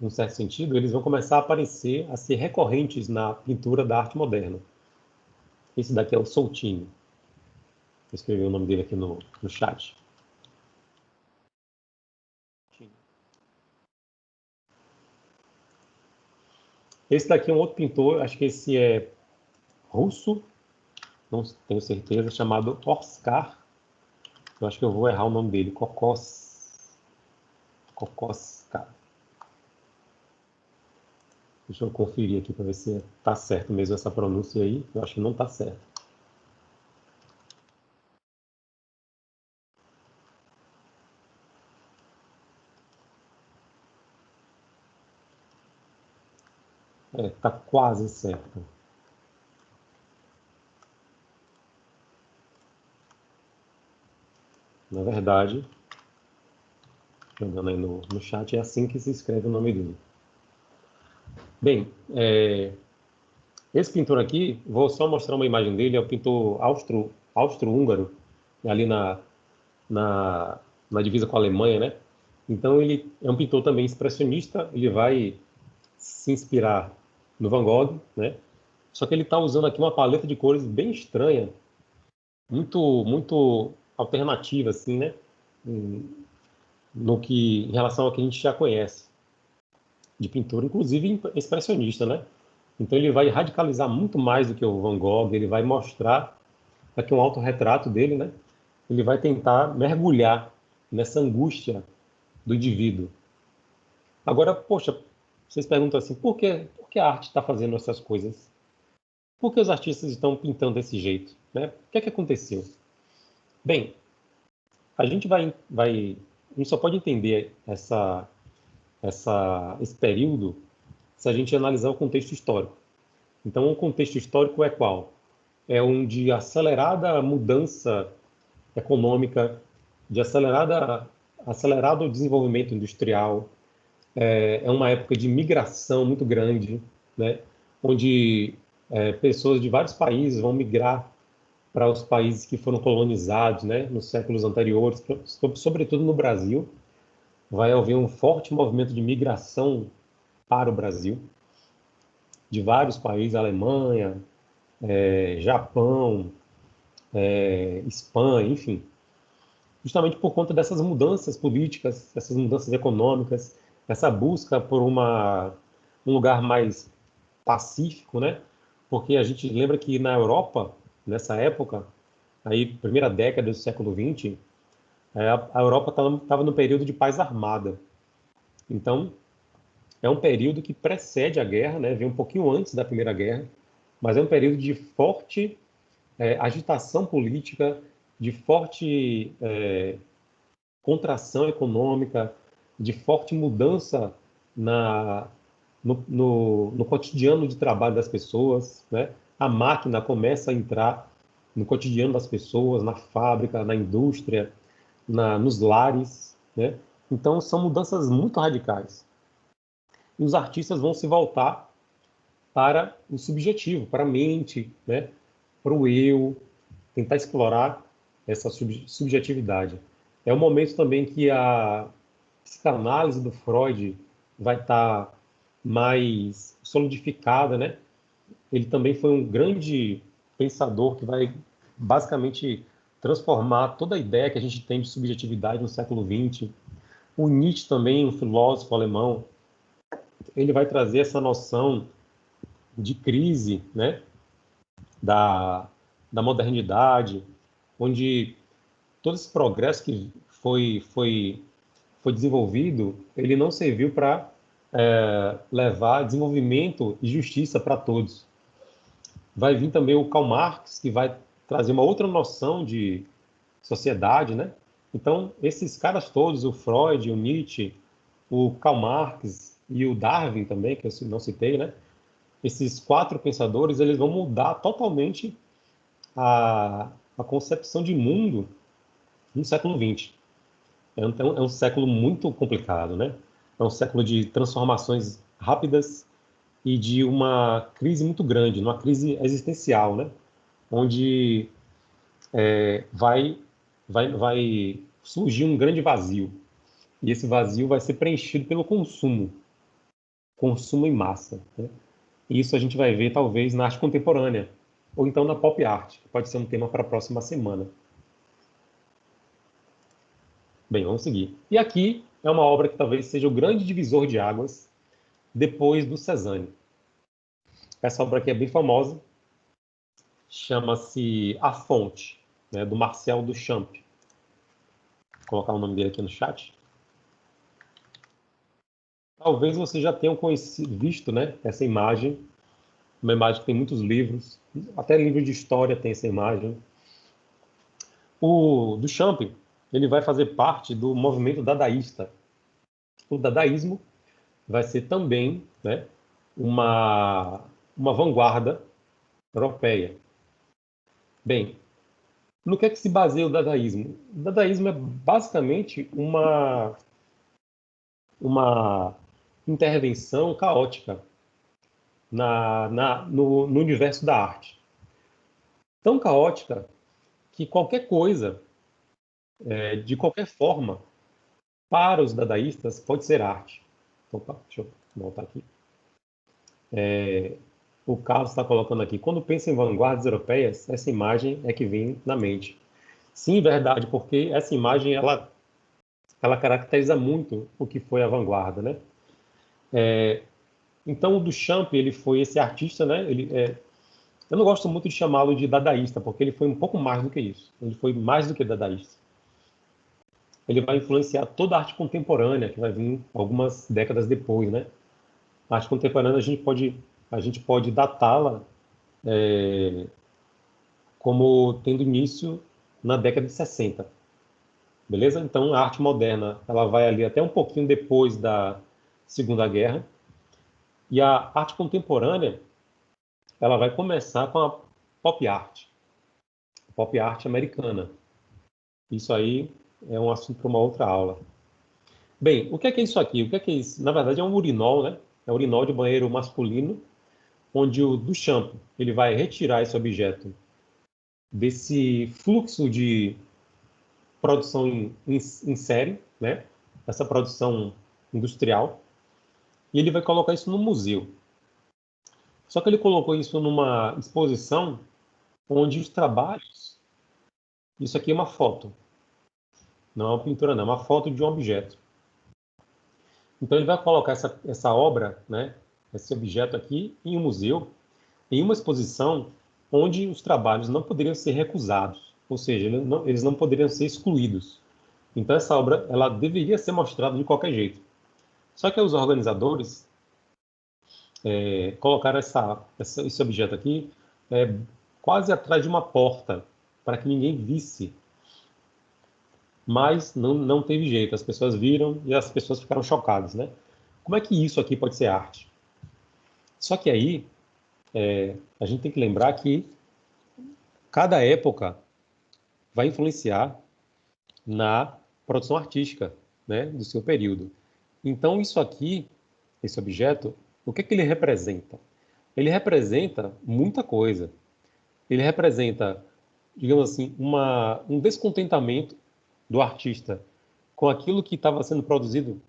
num certo sentido, eles vão começar a aparecer, a ser recorrentes na pintura da arte moderna. Esse daqui é o Soltini. Vou escrever o nome dele aqui no, no chat. Esse daqui é um outro pintor, acho que esse é russo, não tenho certeza, chamado Oskar. Eu acho que eu vou errar o nome dele, Kokos. Kokoskar. Deixa eu conferir aqui para ver se está certo mesmo essa pronúncia aí. Eu acho que não está certo. É, está quase certo. Na verdade, jogando aí no, no chat, é assim que se escreve o nome dele. Bem, é, esse pintor aqui, vou só mostrar uma imagem dele, é o pintor austro, austro-húngaro, ali na, na, na divisa com a Alemanha, né? Então ele é um pintor também expressionista, ele vai se inspirar no Van Gogh, né? Só que ele está usando aqui uma paleta de cores bem estranha, muito muito alternativa assim, né? No que em relação ao que a gente já conhece de pintura, inclusive expressionista, né? Então ele vai radicalizar muito mais do que o Van Gogh, ele vai mostrar aqui um autorretrato dele, né? Ele vai tentar mergulhar nessa angústia do indivíduo. Agora, poxa, vocês perguntam assim, por que, por que a arte está fazendo essas coisas? Por que os artistas estão pintando desse jeito? Né? O que é que aconteceu? Bem, a gente vai, vai, a gente só pode entender essa essa, esse período se a gente analisar o contexto histórico. Então, o contexto histórico é qual? É um de acelerada mudança econômica, de acelerada, acelerado desenvolvimento industrial, é, é uma época de migração muito grande, né? onde é, pessoas de vários países vão migrar para os países que foram colonizados né? nos séculos anteriores, sobretudo no Brasil, vai haver um forte movimento de migração para o Brasil, de vários países, Alemanha, é, Japão, é, Espanha, enfim, justamente por conta dessas mudanças políticas, essas mudanças econômicas, essa busca por uma, um lugar mais pacífico, né? Porque a gente lembra que na Europa, nessa época, aí primeira década do século XX, é, a Europa estava no período de paz armada. Então, é um período que precede a guerra, né? vem um pouquinho antes da Primeira Guerra, mas é um período de forte é, agitação política, de forte é, contração econômica, de forte mudança na, no, no, no, cotidiano de trabalho das pessoas. Né? A máquina começa a entrar no cotidiano das pessoas, na fábrica, na indústria, na, nos lares. Né? Então, são mudanças muito radicais. E os artistas vão se voltar para o subjetivo, para a mente, né? para o eu, tentar explorar essa subjetividade. É o momento também que a psicanálise do Freud vai estar tá mais solidificada, né? Ele também foi um grande pensador que vai basicamente transformar toda a ideia que a gente tem de subjetividade no século XX. O Nietzsche também, um filósofo alemão, ele vai trazer essa noção de crise, né? Da, da modernidade, onde todo esse progresso que foi, foi, foi desenvolvido, ele não serviu para é, levar desenvolvimento e justiça para todos. Vai vir também o Karl Marx, que vai trazer uma outra noção de sociedade, né? Então, esses caras todos, o Freud, o Nietzsche, o Karl Marx e o Darwin também, que eu não citei, né? Esses quatro pensadores, eles vão mudar totalmente a, a concepção de mundo no século XX. É um, é um século muito complicado, né? É um século de transformações rápidas e de uma crise muito grande, uma crise existencial, né? Onde é, vai, vai, vai surgir um grande vazio. E esse vazio vai ser preenchido pelo consumo, consumo em massa. Né? Isso a gente vai ver talvez na arte contemporânea, ou então na pop art, que pode ser um tema para a próxima semana. Bem, vamos seguir. E aqui é uma obra que talvez seja o grande divisor de águas depois do Cezanne. Essa obra aqui é bem famosa, chama-se A Fonte, né, do Marcel Duchamp. Vou colocar o nome dele aqui no chat. Talvez você já tenha conhecido, visto né, essa imagem uma imagem que tem muitos livros, até livro de história tem essa imagem. O Duchamp, ele vai fazer parte do movimento dadaísta. O dadaísmo vai ser também né, uma, uma vanguarda europeia. Bem, no que é que se baseia o dadaísmo? O dadaísmo é basicamente uma, uma intervenção caótica na, na, no, no universo da arte. Tão caótica que qualquer coisa, é, de qualquer forma, para os dadaístas, pode ser arte. Opa, deixa eu voltar aqui. É, o Carlos está colocando aqui, quando pensa em vanguardas europeias, essa imagem é que vem na mente. Sim, verdade, porque essa imagem, ela, ela caracteriza muito o que foi a vanguarda, né? É, então, o Duchamp, ele foi esse artista, né? Ele, é, eu não gosto muito de chamá-lo de dadaísta, porque ele foi um pouco mais do que isso. Ele foi mais do que dadaísta. Ele vai influenciar toda a arte contemporânea, que vai vir algumas décadas depois, né? A arte contemporânea, a gente pode, a gente pode datá-la é, como tendo início na década de 60. Beleza? Então, a arte moderna, ela vai ali até um pouquinho depois da Segunda Guerra, e a arte contemporânea, ela vai começar com a pop art, pop art americana. Isso aí é um assunto para uma outra aula. Bem, o que é, que é isso aqui? O que é, que é isso? Na verdade, é um urinol, né? É um urinol de banheiro masculino, onde o Duchamp ele vai retirar esse objeto desse fluxo de produção em, em, em série, né? Essa produção industrial, e ele vai colocar isso no museu. Só que ele colocou isso numa exposição onde os trabalhos. Isso aqui é uma foto. Não é uma pintura, não, é uma foto de um objeto. Então ele vai colocar essa, essa obra, né, esse objeto aqui, em um museu, em uma exposição onde os trabalhos não poderiam ser recusados, ou seja, eles não, eles não poderiam ser excluídos. Então essa obra ela deveria ser mostrada de qualquer jeito. Só que os organizadores é, colocaram essa, essa, esse objeto aqui é, quase atrás de uma porta, para que ninguém visse. Mas não, não teve jeito, as pessoas viram e as pessoas ficaram chocadas, né? Como é que isso aqui pode ser arte? Só que aí, é, a gente tem que lembrar que cada época vai influenciar na produção artística né, do seu período. Então, isso aqui, esse objeto, o que, é que ele representa? Ele representa muita coisa. Ele representa, digamos assim, uma, um descontentamento do artista com aquilo que estava sendo produzido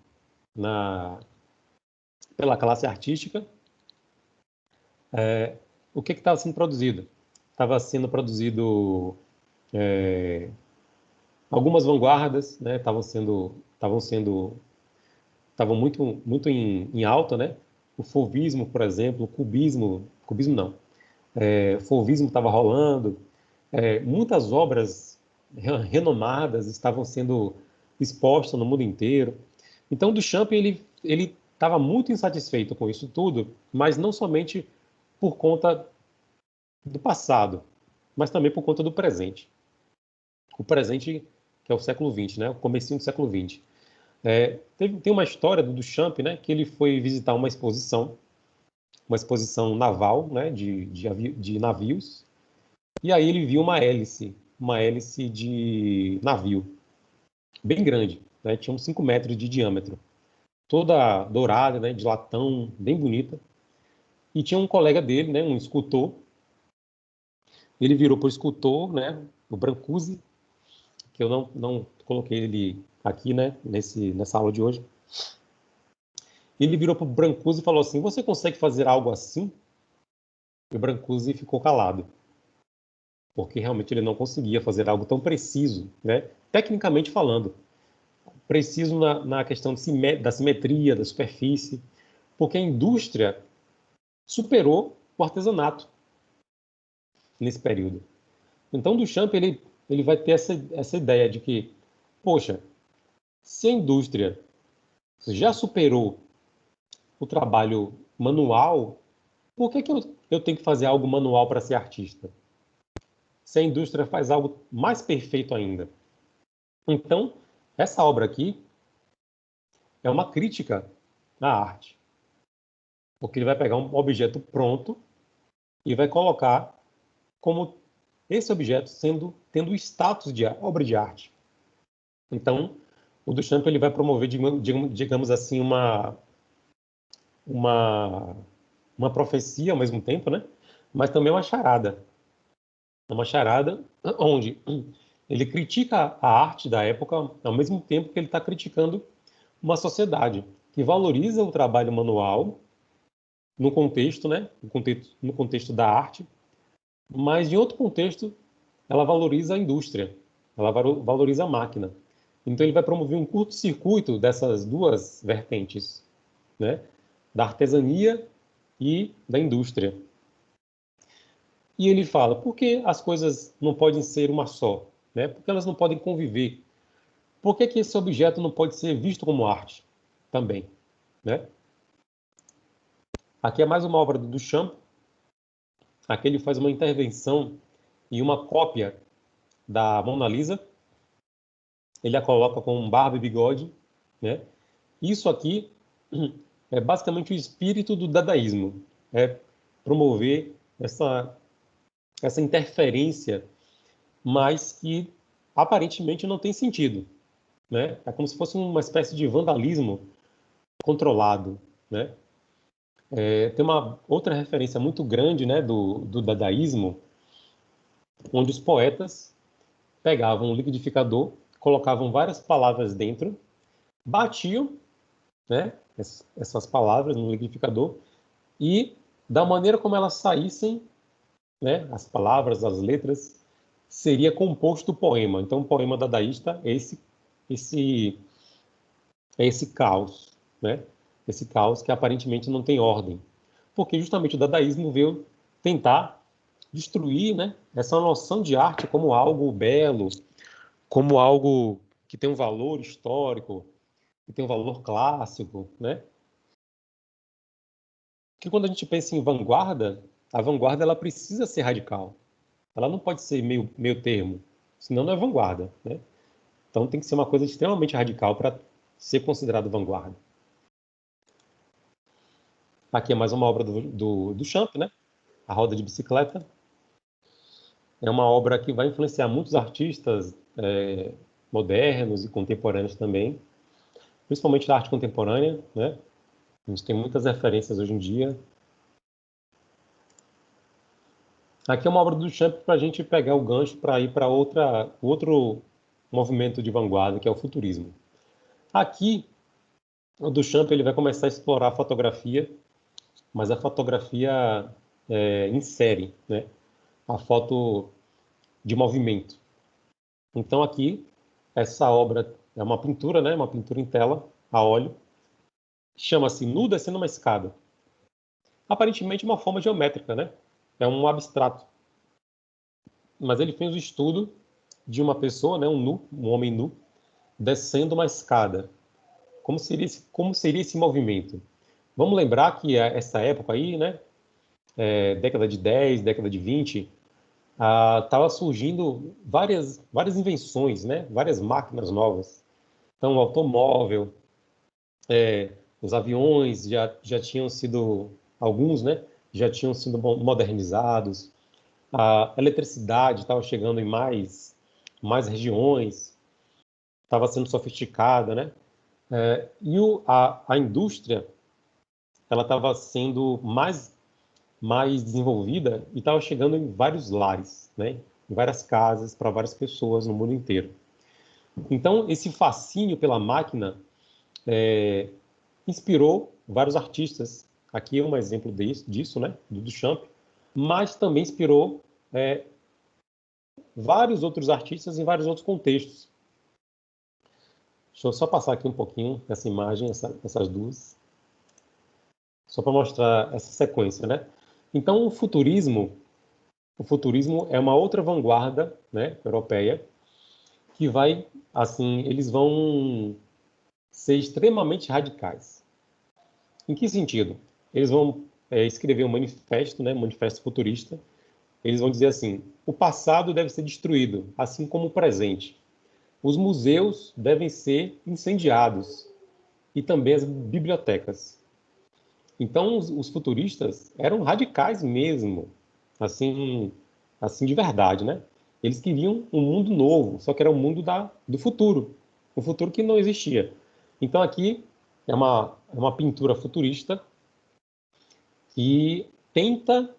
na, pela classe artística. É, o que estava sendo produzido? Estava sendo produzido é, algumas vanguardas, né? Estavam sendo, estavam sendo, estavam muito, muito em, em alta, né? O fauvismo, por exemplo, o cubismo, cubismo não, é, o fauvismo estava rolando, é, muitas obras renomadas estavam sendo expostas no mundo inteiro. Então, Duchamp ele ele estava muito insatisfeito com isso tudo, mas não somente por conta do passado, mas também por conta do presente. O presente que é o século XX, né? O comecinho do século XX. É, teve, tem uma história do Duchamp, né? Que ele foi visitar uma exposição, uma exposição naval, né? De, de, de navios. E aí ele viu uma hélice, uma hélice de navio, bem grande, né? Tinha uns 5 metros de diâmetro, toda dourada, né? De latão, bem bonita. E tinha um colega dele, né? Um escultor. Ele virou para o escultor, né? O Brancusi, que eu não, não coloquei ele aqui, né, nesse, nessa aula de hoje. Ele virou para o Brancusi e falou assim: Você consegue fazer algo assim? E o Brancusi ficou calado, porque realmente ele não conseguia fazer algo tão preciso, né, tecnicamente falando. Preciso na, na questão da simetria, da superfície, porque a indústria superou o artesanato nesse período. Então, Duchamp ele ele vai ter essa, essa ideia de que, poxa, se a indústria já superou o trabalho manual, por que, que eu, eu tenho que fazer algo manual para ser artista? Se a indústria faz algo mais perfeito ainda. Então, essa obra aqui é uma crítica à arte. Porque ele vai pegar um objeto pronto e vai colocar como esse objeto sendo tendo o status de obra de arte. Então, o Duchamp ele vai promover, digamos assim, uma uma uma profecia ao mesmo tempo, né? Mas também uma charada. Uma charada onde ele critica a arte da época ao mesmo tempo que ele está criticando uma sociedade que valoriza o trabalho manual no contexto, né? No contexto, no contexto da arte, mas em outro contexto, ela valoriza a indústria, ela valoriza a máquina. Então ele vai promover um curto-circuito dessas duas vertentes, né? da artesania e da indústria. E ele fala, por que as coisas não podem ser uma só? Né? Por que elas não podem conviver? Por que, que esse objeto não pode ser visto como arte também? Né? Aqui é mais uma obra do Duchamp, Aqui ele faz uma intervenção e uma cópia da Mona Lisa. Ele a coloca com barba e bigode, né? Isso aqui é basicamente o espírito do dadaísmo, é promover essa essa interferência, mas que aparentemente não tem sentido, né? É como se fosse uma espécie de vandalismo controlado, né? É, tem uma outra referência muito grande né, do, do dadaísmo, onde os poetas pegavam um liquidificador, colocavam várias palavras dentro, batiam né, essas palavras no liquidificador e, da maneira como elas saíssem, né, as palavras, as letras, seria composto o poema. Então, o poema dadaísta é esse, esse, é esse caos, né? Esse caos que aparentemente não tem ordem. Porque justamente o dadaísmo veio tentar destruir né, essa noção de arte como algo belo, como algo que tem um valor histórico, que tem um valor clássico, né? Que quando a gente pensa em vanguarda, a vanguarda ela precisa ser radical. ela não pode ser meio, meio termo, senão não é vanguarda, né? Então tem que ser uma coisa extremamente radical para ser considerado vanguarda. Aqui é mais uma obra do, do, do Champ, né? A Roda de Bicicleta. É uma obra que vai influenciar muitos artistas é, modernos e contemporâneos também, principalmente da arte contemporânea, né? A gente tem muitas referências hoje em dia. Aqui é uma obra do Champ para a gente pegar o gancho para ir para outra outro movimento de vanguarda, que é o futurismo. Aqui, o Duchamp ele vai começar a explorar a fotografia, mas a fotografia é, né? a foto de movimento. Então aqui, essa obra é uma pintura, né? uma pintura em tela, a óleo, chama-se Nu Descendo uma Escada. Aparentemente uma forma geométrica, né? é um abstrato. Mas ele fez o estudo de uma pessoa, né, um nu, um homem nu, descendo uma escada. Como seria esse, como seria esse movimento? Vamos lembrar que essa época aí, né, é, década de 10, década de 20, estava surgindo várias, várias invenções, né, várias máquinas novas. Então, o automóvel, é, os aviões já, já tinham sido, alguns, né, já tinham sido modernizados, a eletricidade estava chegando em mais mais regiões, estava sendo sofisticada, né? É, e o, a, a indústria ela estava sendo mais mais desenvolvida e estava chegando em vários lares, né? Em várias casas para várias pessoas no mundo inteiro. Então esse fascínio pela máquina é, inspirou vários artistas. Aqui é um exemplo disso, disso né? Do Duchamp, mas também inspirou é, vários outros artistas em vários outros contextos. Deixa eu só passar aqui um pouquinho essa imagem, essa, essas duas, só para mostrar essa sequência, né? Então, o futurismo, o futurismo é uma outra vanguarda, né, europeia, que vai, assim, eles vão ser extremamente radicais. Em que sentido? Eles vão é, escrever um manifesto, né, um manifesto futurista, eles vão dizer assim: o passado deve ser destruído, assim como o presente. Os museus devem ser incendiados e também as bibliotecas. Então, os, os futuristas eram radicais mesmo, assim, assim de verdade, né? Eles queriam um mundo novo, só que era um mundo da, do futuro, um futuro que não existia. Então, aqui é uma, é uma pintura futurista que tenta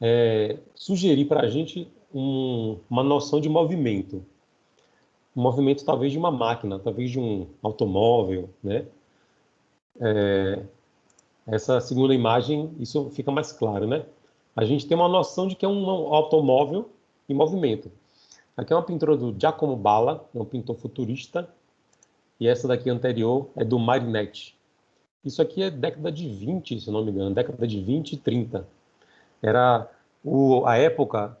é, sugerir para a gente um, uma noção de movimento. Um movimento talvez de uma máquina, talvez de um automóvel, né? É, essa segunda imagem, isso fica mais claro, né? A gente tem uma noção de que é um automóvel em movimento. Aqui é uma pintura do Giacomo Balla, é um pintor futurista, e essa daqui anterior é do Marinetti. Isso aqui é década de 20, se não me engano, década de 20 e 30 era o, a época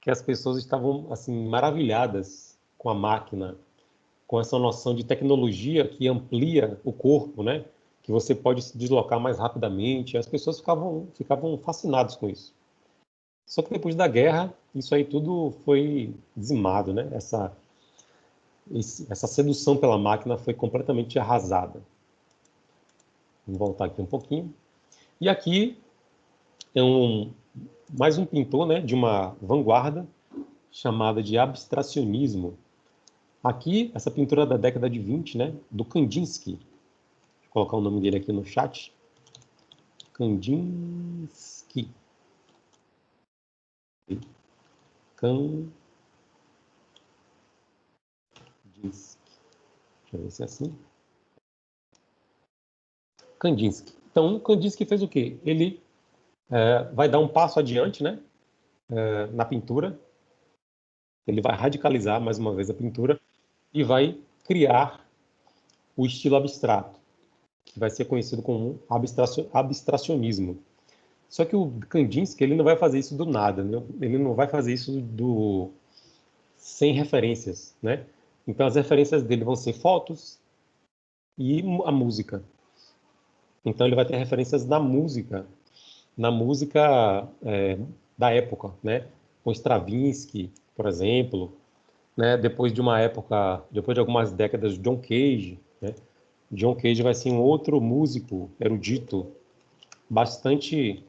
que as pessoas estavam assim maravilhadas com a máquina, com essa noção de tecnologia que amplia o corpo, né? Que você pode se deslocar mais rapidamente. As pessoas ficavam ficavam fascinadas com isso. Só que depois da guerra, isso aí tudo foi dizimado, né? Essa essa sedução pela máquina foi completamente arrasada. Vamos voltar aqui um pouquinho. E aqui é um, mais um pintor né, de uma vanguarda chamada de abstracionismo. Aqui, essa pintura da década de 20, né, do Kandinsky. Vou colocar o nome dele aqui no chat. Kandinsky. Kandinsky. Deixa eu ver se é assim. Kandinsky. Então, Kandinsky fez o quê? Ele é, vai dar um passo adiante né, é, na pintura. Ele vai radicalizar mais uma vez a pintura e vai criar o estilo abstrato, que vai ser conhecido como abstracionismo. Só que o Kandinsky ele não vai fazer isso do nada, né? ele não vai fazer isso do sem referências, né? Então as referências dele vão ser fotos e a música. Então ele vai ter referências da música na música é, da época, né? com Stravinsky, por exemplo, né? depois de uma época, depois de algumas décadas, John Cage. Né? John Cage vai ser um outro músico erudito, bastante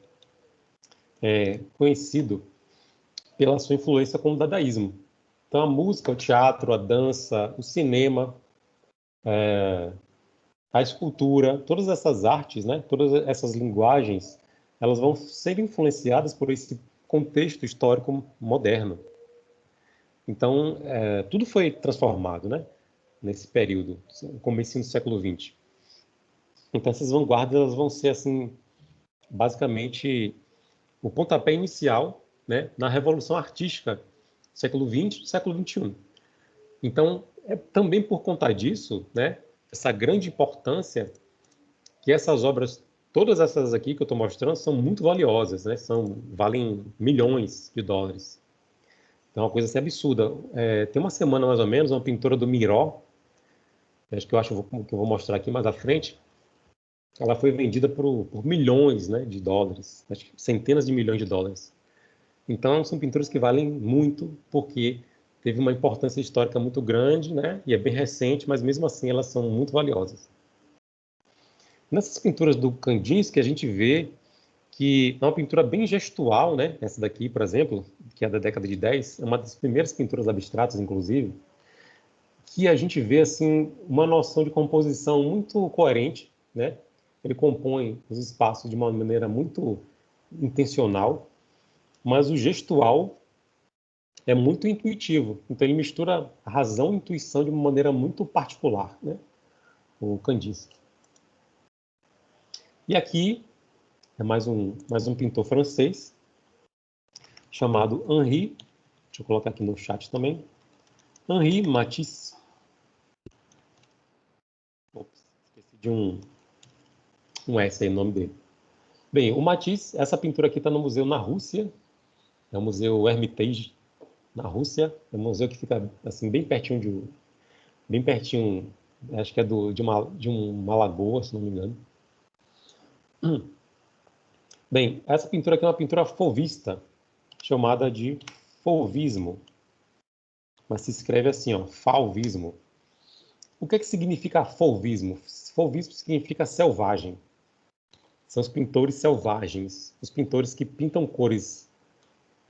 é, conhecido pela sua influência com o dadaísmo. Então, a música, o teatro, a dança, o cinema, é, a escultura, todas essas artes, né, todas essas linguagens, elas vão ser influenciadas por esse contexto histórico moderno. Então, é, tudo foi transformado, né, nesse período, começo do século XX. Então, essas vanguardas elas vão ser, assim, basicamente, o pontapé inicial né, na revolução artística do século XX e século XXI. Então, é também por conta disso, né, essa grande importância que essas obras, todas essas aqui que eu estou mostrando, são muito valiosas, né? São, valem milhões de dólares. Então, é uma coisa assim absurda. É, tem uma semana, mais ou menos, uma pintora do Miró, que eu acho que eu vou mostrar aqui mais à frente, ela foi vendida por, por milhões né, de dólares, centenas de milhões de dólares. Então, são pinturas que valem muito, porque teve uma importância histórica muito grande, né? E é bem recente, mas mesmo assim elas são muito valiosas. Nessas pinturas do Kandinsky, a gente vê que é uma pintura bem gestual, né? Essa daqui, por exemplo, que é da década de 10, é uma das primeiras pinturas abstratas, inclusive, que a gente vê assim uma noção de composição muito coerente, né? Ele compõe os espaços de uma maneira muito intencional, mas o gestual é muito intuitivo. Então ele mistura razão e intuição de uma maneira muito particular, né? O Kandinsky. E aqui é mais um, mais um pintor francês chamado Henri, deixa eu colocar aqui no chat também, Henri Matisse. Ops, esqueci de um, um S aí no nome dele. Bem, o Matisse, essa pintura aqui está no museu na Rússia, é o Museu Hermitage, na Rússia. É um museu que fica assim bem pertinho de bem pertinho, acho que é do, de uma de uma lagoa, se não me engano. Bem, essa pintura aqui é uma pintura fovista, chamada de fauvismo. Mas se escreve assim, ó, fauvismo. O que, é que significa fauvismo? Fauvismo significa selvagem. São os pintores selvagens, os pintores que pintam cores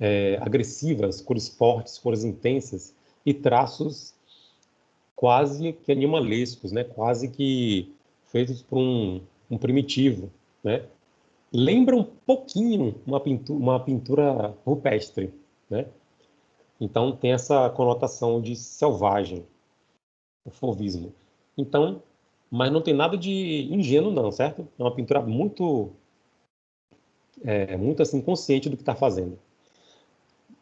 é, agressivas, cores fortes, cores intensas e traços quase que animalescos, né? quase que feitos por um, um primitivo. Né? Lembra um pouquinho uma pintura, uma pintura rupestre. Né? Então tem essa conotação de selvagem, o fauvismo. Então, mas não tem nada de ingênuo não, certo? É uma pintura muito, é, muito assim consciente do que está fazendo.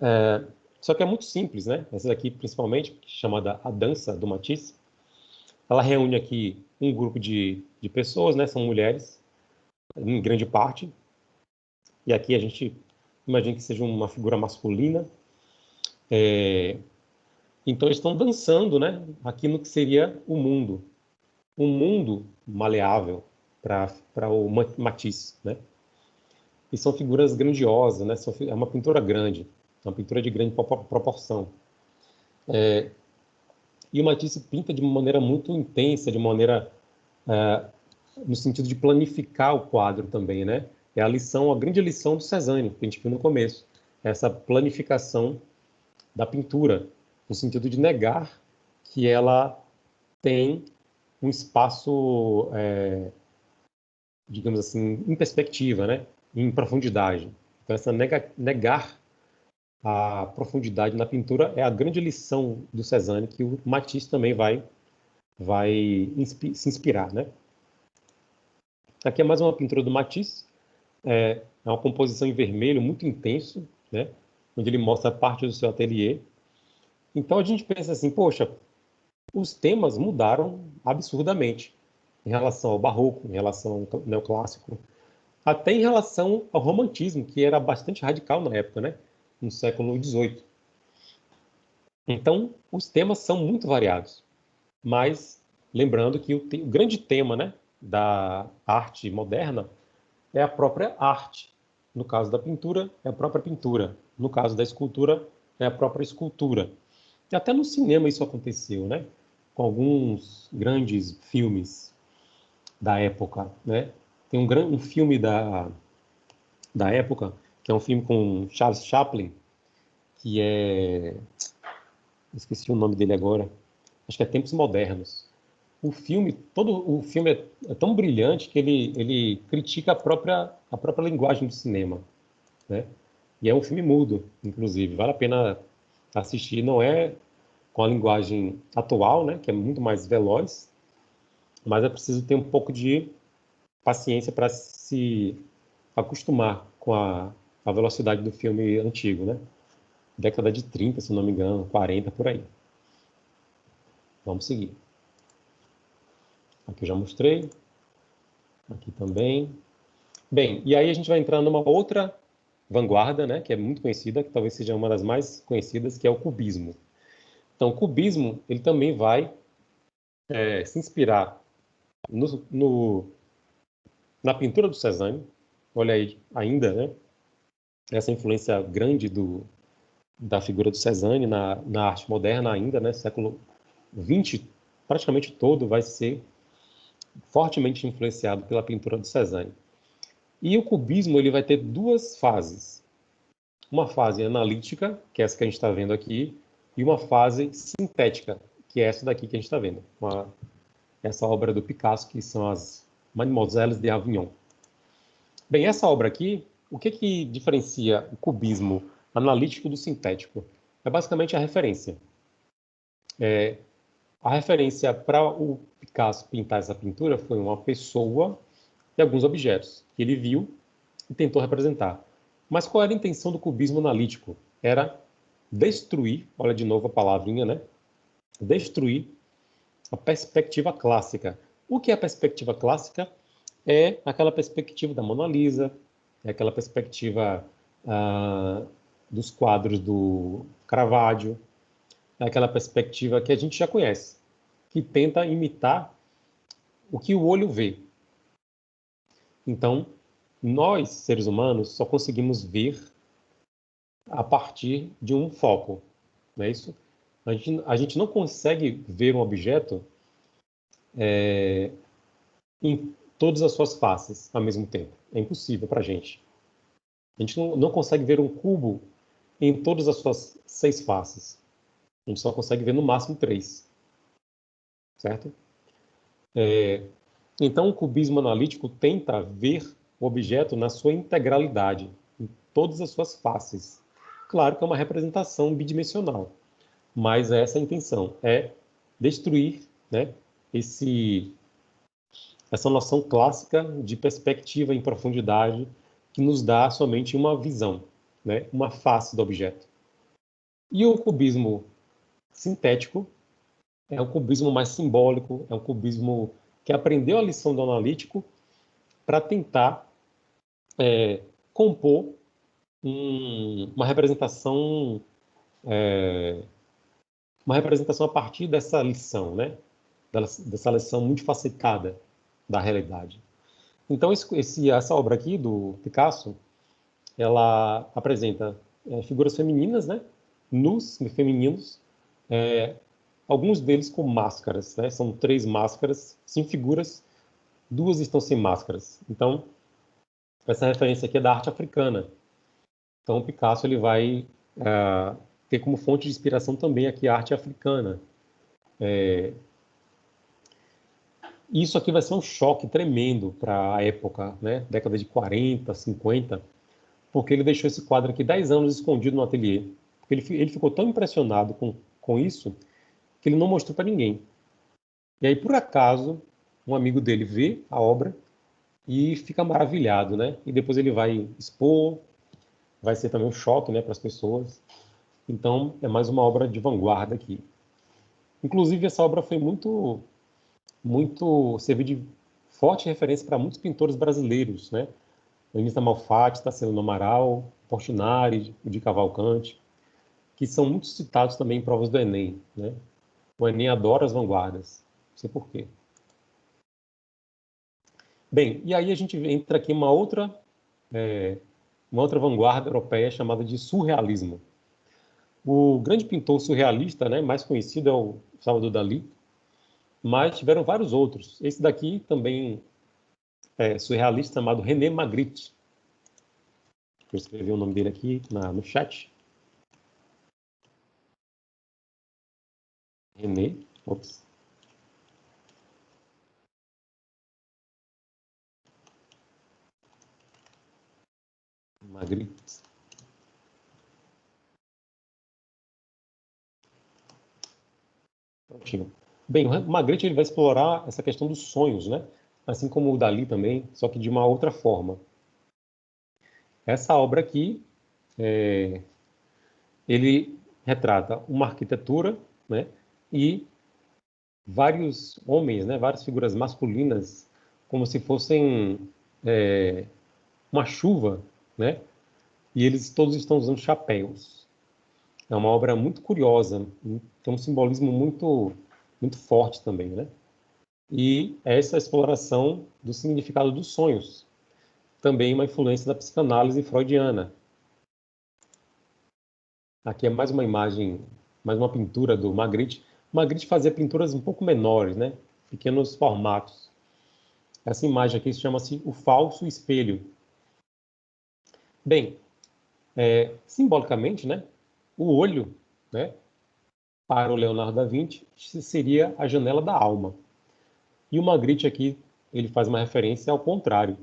É, só que é muito simples, né? Essa daqui, principalmente, chamada A Dança do Matisse, ela reúne aqui um grupo de, de pessoas, né? São mulheres, em grande parte. E aqui a gente imagina que seja uma figura masculina. É, então, eles estão dançando, né? Aqui no que seria o mundo. Um mundo maleável para o Matisse, né? E são figuras grandiosas, né? É uma pintura grande. É uma pintura de grande proporção. É, e o Matisse pinta de uma maneira muito intensa, de maneira é, no sentido de planificar o quadro também, né? É a lição, a grande lição do Cezanne, que a gente viu no começo, essa planificação da pintura, no sentido de negar que ela tem um espaço, é, digamos assim, em perspectiva, né? Em profundidade. Então essa nega, negar a profundidade na pintura é a grande lição do Cezanne que o Matisse também vai vai inspi se inspirar, né? Aqui é mais uma pintura do Matisse, é, é uma composição em vermelho muito intenso, né? Onde ele mostra parte do seu ateliê. Então a gente pensa assim, poxa, os temas mudaram absurdamente em relação ao barroco, em relação ao neoclássico, até em relação ao romantismo, que era bastante radical na época, né? no século XVIII. Então, os temas são muito variados, mas lembrando que o, te o grande tema né, da arte moderna é a própria arte. No caso da pintura, é a própria pintura. No caso da escultura, é a própria escultura. Até no cinema isso aconteceu, né? Com alguns grandes filmes da época, né? Tem um, grande, um filme da, da época, que é um filme com Charles Chaplin, que é... Esqueci o nome dele agora. Acho que é Tempos Modernos. O filme, todo o filme é, é tão brilhante que ele, ele critica a própria, a própria linguagem do cinema, né? E é um filme mudo, inclusive. Vale a pena assistir. Não é com a linguagem atual, né, que é muito mais veloz, mas é preciso ter um pouco de paciência para se acostumar com a, a, velocidade do filme antigo, né? Década de 30, se não me engano, 40, por aí. Vamos seguir. Aqui eu já mostrei. Aqui também. Bem, e aí a gente vai entrar numa outra vanguarda, né, que é muito conhecida, que talvez seja uma das mais conhecidas, que é o cubismo. Então, o cubismo ele também vai é, se inspirar no, no, na pintura do Cézanne. Olha aí, ainda, né? Essa influência grande do, da figura do Cézanne na, na arte moderna ainda, né? Século XX, praticamente todo vai ser fortemente influenciado pela pintura do Cézanne. E o cubismo ele vai ter duas fases. Uma fase analítica, que é essa que a gente está vendo aqui, e uma fase sintética, que é essa daqui que a gente está vendo. Uma, essa obra do Picasso, que são as Mademoiselles de Avignon. Bem, essa obra aqui, o que, que diferencia o cubismo analítico do sintético? É basicamente a referência. É, a referência para o Picasso pintar essa pintura foi uma pessoa e alguns objetos que ele viu e tentou representar. Mas qual era a intenção do cubismo analítico? Era destruir, olha de novo a palavrinha, né? Destruir a perspectiva clássica. O que é a perspectiva clássica? É aquela perspectiva da Mona Lisa, é aquela perspectiva ah, dos quadros do Caravaggio, é aquela perspectiva que a gente já conhece, que tenta imitar o que o olho vê. Então, nós, seres humanos, só conseguimos ver a partir de um foco, não é isso? A gente, a gente não consegue ver um objeto é, em todas as suas faces ao mesmo tempo. É impossível para a gente. A gente não, não consegue ver um cubo em todas as suas seis faces. A gente só consegue ver no máximo três. Certo? É, então, o cubismo analítico tenta ver o objeto na sua integralidade, em todas as suas faces. Claro que é uma representação bidimensional, mas é essa é a intenção, é destruir né, esse, essa noção clássica de perspectiva em profundidade que nos dá somente uma visão, né, uma face do objeto. E o cubismo sintético é um cubismo mais simbólico, é um cubismo que aprendeu a lição do analítico para tentar é, compor um, uma representação é, uma representação a partir dessa lição, né? Dessa lição multifacetada da realidade. Então, esse, essa obra aqui do Picasso, ela apresenta é, figuras femininas, né? Nus, femininos, é, alguns deles com máscaras, né? São três máscaras, cinco figuras, duas estão sem máscaras. Então, essa referência aqui é da arte africana, então, o Picasso ele vai uh, ter como fonte de inspiração também aqui a arte africana. É... Isso aqui vai ser um choque tremendo para a época, né? década de 40, 50, porque ele deixou esse quadro aqui 10 anos escondido no ateliê. Porque ele, ele ficou tão impressionado com, com isso que ele não mostrou para ninguém. E aí, por acaso, um amigo dele vê a obra e fica maravilhado, né? E depois ele vai expor, vai ser também um choque né, para as pessoas. Então, é mais uma obra de vanguarda aqui. Inclusive, essa obra foi muito, muito, serviu de forte referência para muitos pintores brasileiros, né? O Inista Malfatti, Tarsila Amaral, Portinari, de Cavalcante, que são muito citados também em provas do Enem, né? O Enem adora as vanguardas, não sei porquê. Bem, e aí a gente entra aqui uma outra é, uma outra vanguarda europeia chamada de surrealismo. O grande pintor surrealista, né, mais conhecido é o Salvador Dalí, mas tiveram vários outros. Esse daqui também é surrealista, chamado René Magritte. Vou escrever o nome dele aqui na, no chat. Ops. Magritte. Prontinho. Bem, o Magritte ele vai explorar essa questão dos sonhos, né? Assim como o Dali também, só que de uma outra forma. Essa obra aqui, é, ele retrata uma arquitetura, né? E vários homens, né? Várias figuras masculinas, como se fossem é, uma chuva, né? E eles todos estão usando chapéus. É uma obra muito curiosa, tem um simbolismo muito, muito forte também, né? E essa exploração do significado dos sonhos, também uma influência da psicanálise freudiana. Aqui é mais uma imagem, mais uma pintura do Magritte. Magritte fazia pinturas um pouco menores, né? Pequenos formatos. Essa imagem aqui chama-se o falso espelho. Bem, é, simbolicamente, né? O olho, né, para o Leonardo da Vinci, seria a janela da alma. E o Magritte aqui, ele faz uma referência ao contrário,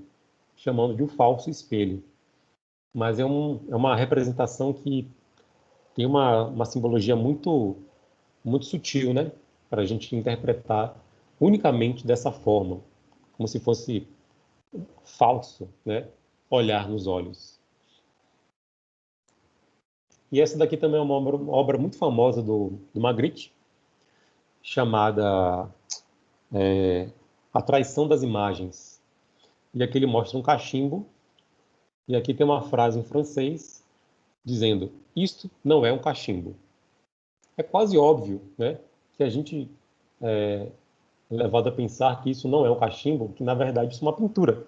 chamando de o falso espelho. Mas é, um, é uma representação que tem uma, uma simbologia muito, muito sutil, né? Para a gente interpretar unicamente dessa forma, como se fosse falso, né? Olhar nos olhos. E essa daqui também é uma obra, muito famosa do, do Magritte, chamada é, A Traição das Imagens. E aqui ele mostra um cachimbo, e aqui tem uma frase em francês dizendo: Isto não é um cachimbo. É quase óbvio né, que a gente é, é levado a pensar que isso não é um cachimbo, que na verdade isso é uma pintura.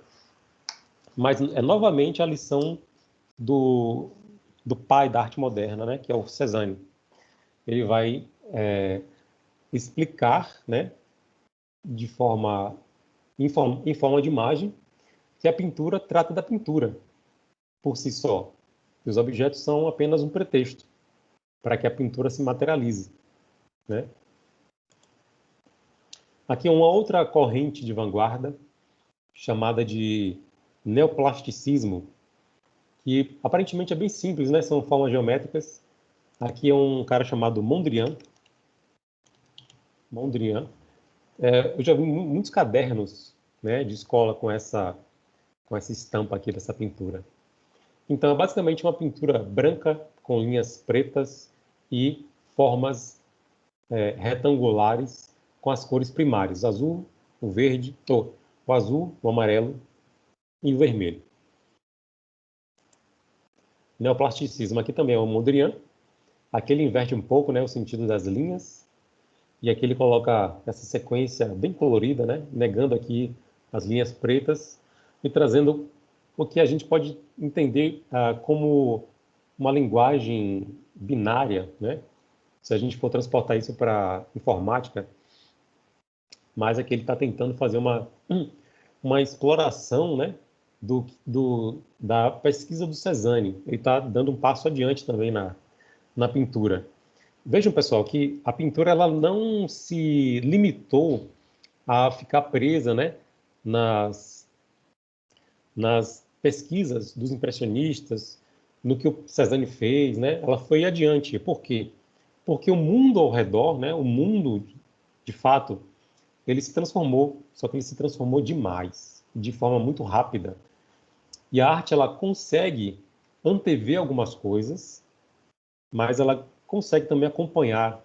Mas é novamente a lição do, do pai da arte moderna, né, que é o Cezanne. Ele vai é, explicar, né, de forma em, forma em forma de imagem, que a pintura trata da pintura por si só. Os objetos são apenas um pretexto para que a pintura se materialize, né? Aqui é uma outra corrente de vanguarda chamada de neoplasticismo, que aparentemente é bem simples, né? São formas geométricas. Aqui é um cara chamado Mondrian. Mondrian. É, eu já vi muitos cadernos né, de escola com essa, com essa estampa aqui dessa pintura. Então, é basicamente uma pintura branca com linhas pretas e formas é, retangulares com as cores primárias, azul, o verde, o azul, o amarelo e o vermelho. Neoplasticismo aqui também é o Mondrian. Aqui ele inverte um pouco né, o sentido das linhas. E aqui ele coloca essa sequência bem colorida, né, negando aqui as linhas pretas e trazendo o que a gente pode entender ah, como uma linguagem binária, né? Se a gente for transportar isso para informática, mas aqui ele está tentando fazer uma, uma exploração, né, do, do, da pesquisa do Cezanne. Ele está dando um passo adiante também na, na pintura. Vejam, pessoal, que a pintura ela não se limitou a ficar presa né, nas, nas pesquisas dos impressionistas, no que o Cezanne fez, né? Ela foi adiante. Por quê? Porque o mundo ao redor, né, o mundo, de fato, ele se transformou, só que ele se transformou demais, de forma muito rápida. E a arte ela consegue antever algumas coisas, mas ela consegue também acompanhar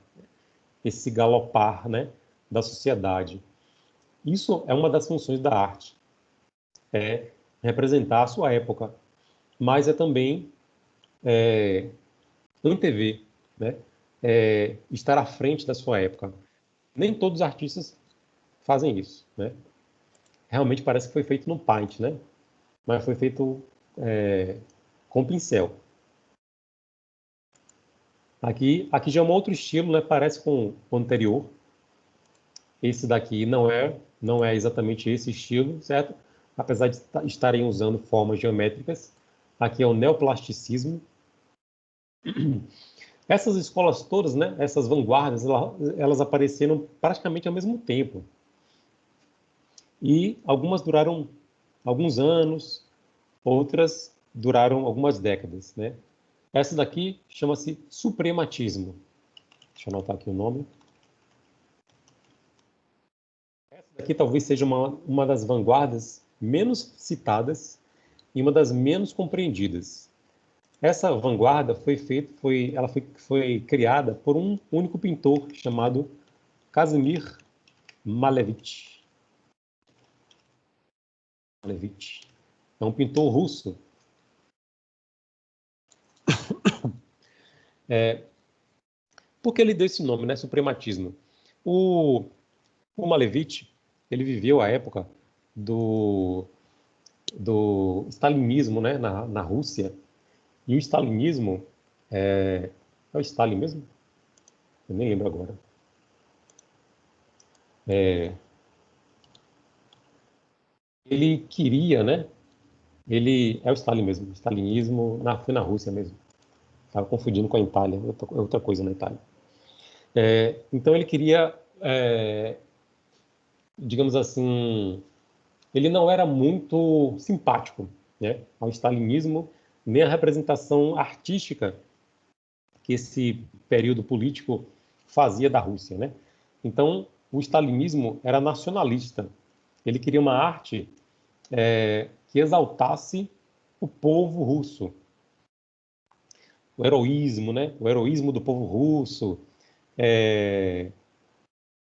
esse galopar, né, da sociedade. Isso é uma das funções da arte, é representar a sua época, mas é também é, antever, né, é, estar à frente da sua época. Nem todos os artistas fazem isso, né? Realmente parece que foi feito no Paint, né? mas foi feito é, com pincel. Aqui, aqui já é um outro estilo, né? Parece com o anterior. Esse daqui não é, não é exatamente esse estilo, certo? Apesar de estarem usando formas geométricas. Aqui é o neoplasticismo. Essas escolas todas, né? Essas vanguardas, elas apareceram praticamente ao mesmo tempo. E algumas duraram alguns anos, outras duraram algumas décadas, né? Essa daqui chama-se suprematismo. Deixa eu anotar aqui o nome. Essa daqui talvez seja uma, uma das vanguardas menos citadas e uma das menos compreendidas. Essa vanguarda foi feita, foi, ela foi, foi criada por um único pintor chamado Casimir Malevich. Malevich. É um pintor russo É, por que ele deu esse nome, né? Suprematismo. O, o Malevich, ele viveu a época do, do stalinismo né? na, na Rússia. E o stalinismo é, é o Stalin mesmo? Eu nem lembro agora. É, ele queria, né? Ele é o Stalin mesmo, o stalinismo na, foi na Rússia mesmo. Estava confundindo com a Itália, outra coisa na Itália. É, então ele queria, é, digamos assim, ele não era muito simpático né, ao stalinismo, nem à representação artística que esse período político fazia da Rússia. Né? Então, o stalinismo era nacionalista. Ele queria uma arte é, que exaltasse o povo russo, o heroísmo, né? O heroísmo do povo russo, é,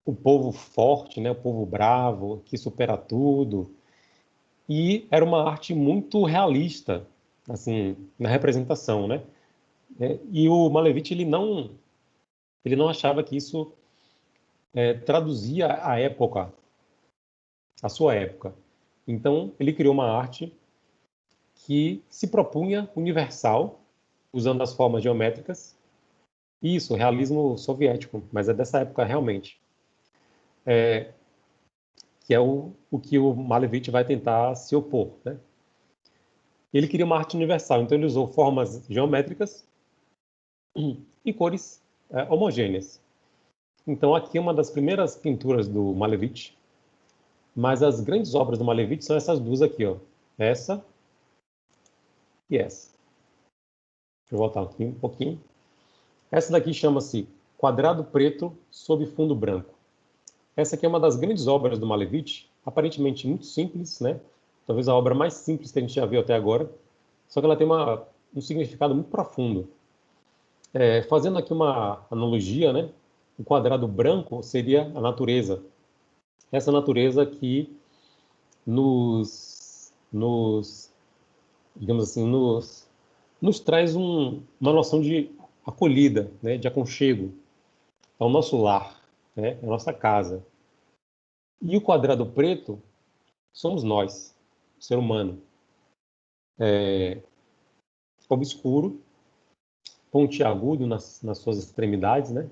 o povo forte, né? O povo bravo que supera tudo. E era uma arte muito realista, assim, na representação, né? É, e o Malevich ele não ele não achava que isso é, traduzia a época, a sua época. Então ele criou uma arte que se propunha universal usando as formas geométricas. Isso, realismo soviético, mas é dessa época realmente. É, que é o, o que o Malevich vai tentar se opor. Né? Ele queria uma arte universal, então ele usou formas geométricas e cores é, homogêneas. Então aqui é uma das primeiras pinturas do Malevich, mas as grandes obras do Malevich são essas duas aqui, ó. Essa e essa. Deixa eu voltar aqui um pouquinho. Essa daqui chama-se Quadrado Preto sob Fundo Branco. Essa aqui é uma das grandes obras do Malevich, aparentemente muito simples, né? Talvez a obra mais simples que a gente já viu até agora, só que ela tem uma, um significado muito profundo. É, fazendo aqui uma analogia, né? O quadrado branco seria a natureza. Essa natureza que nos, nos digamos assim, nos nos traz um, uma noção de acolhida, né, de aconchego. É o nosso lar, né, é a nossa casa. E o quadrado preto somos nós, ser humano. É, obscuro, pontiagudo nas, nas suas extremidades, né,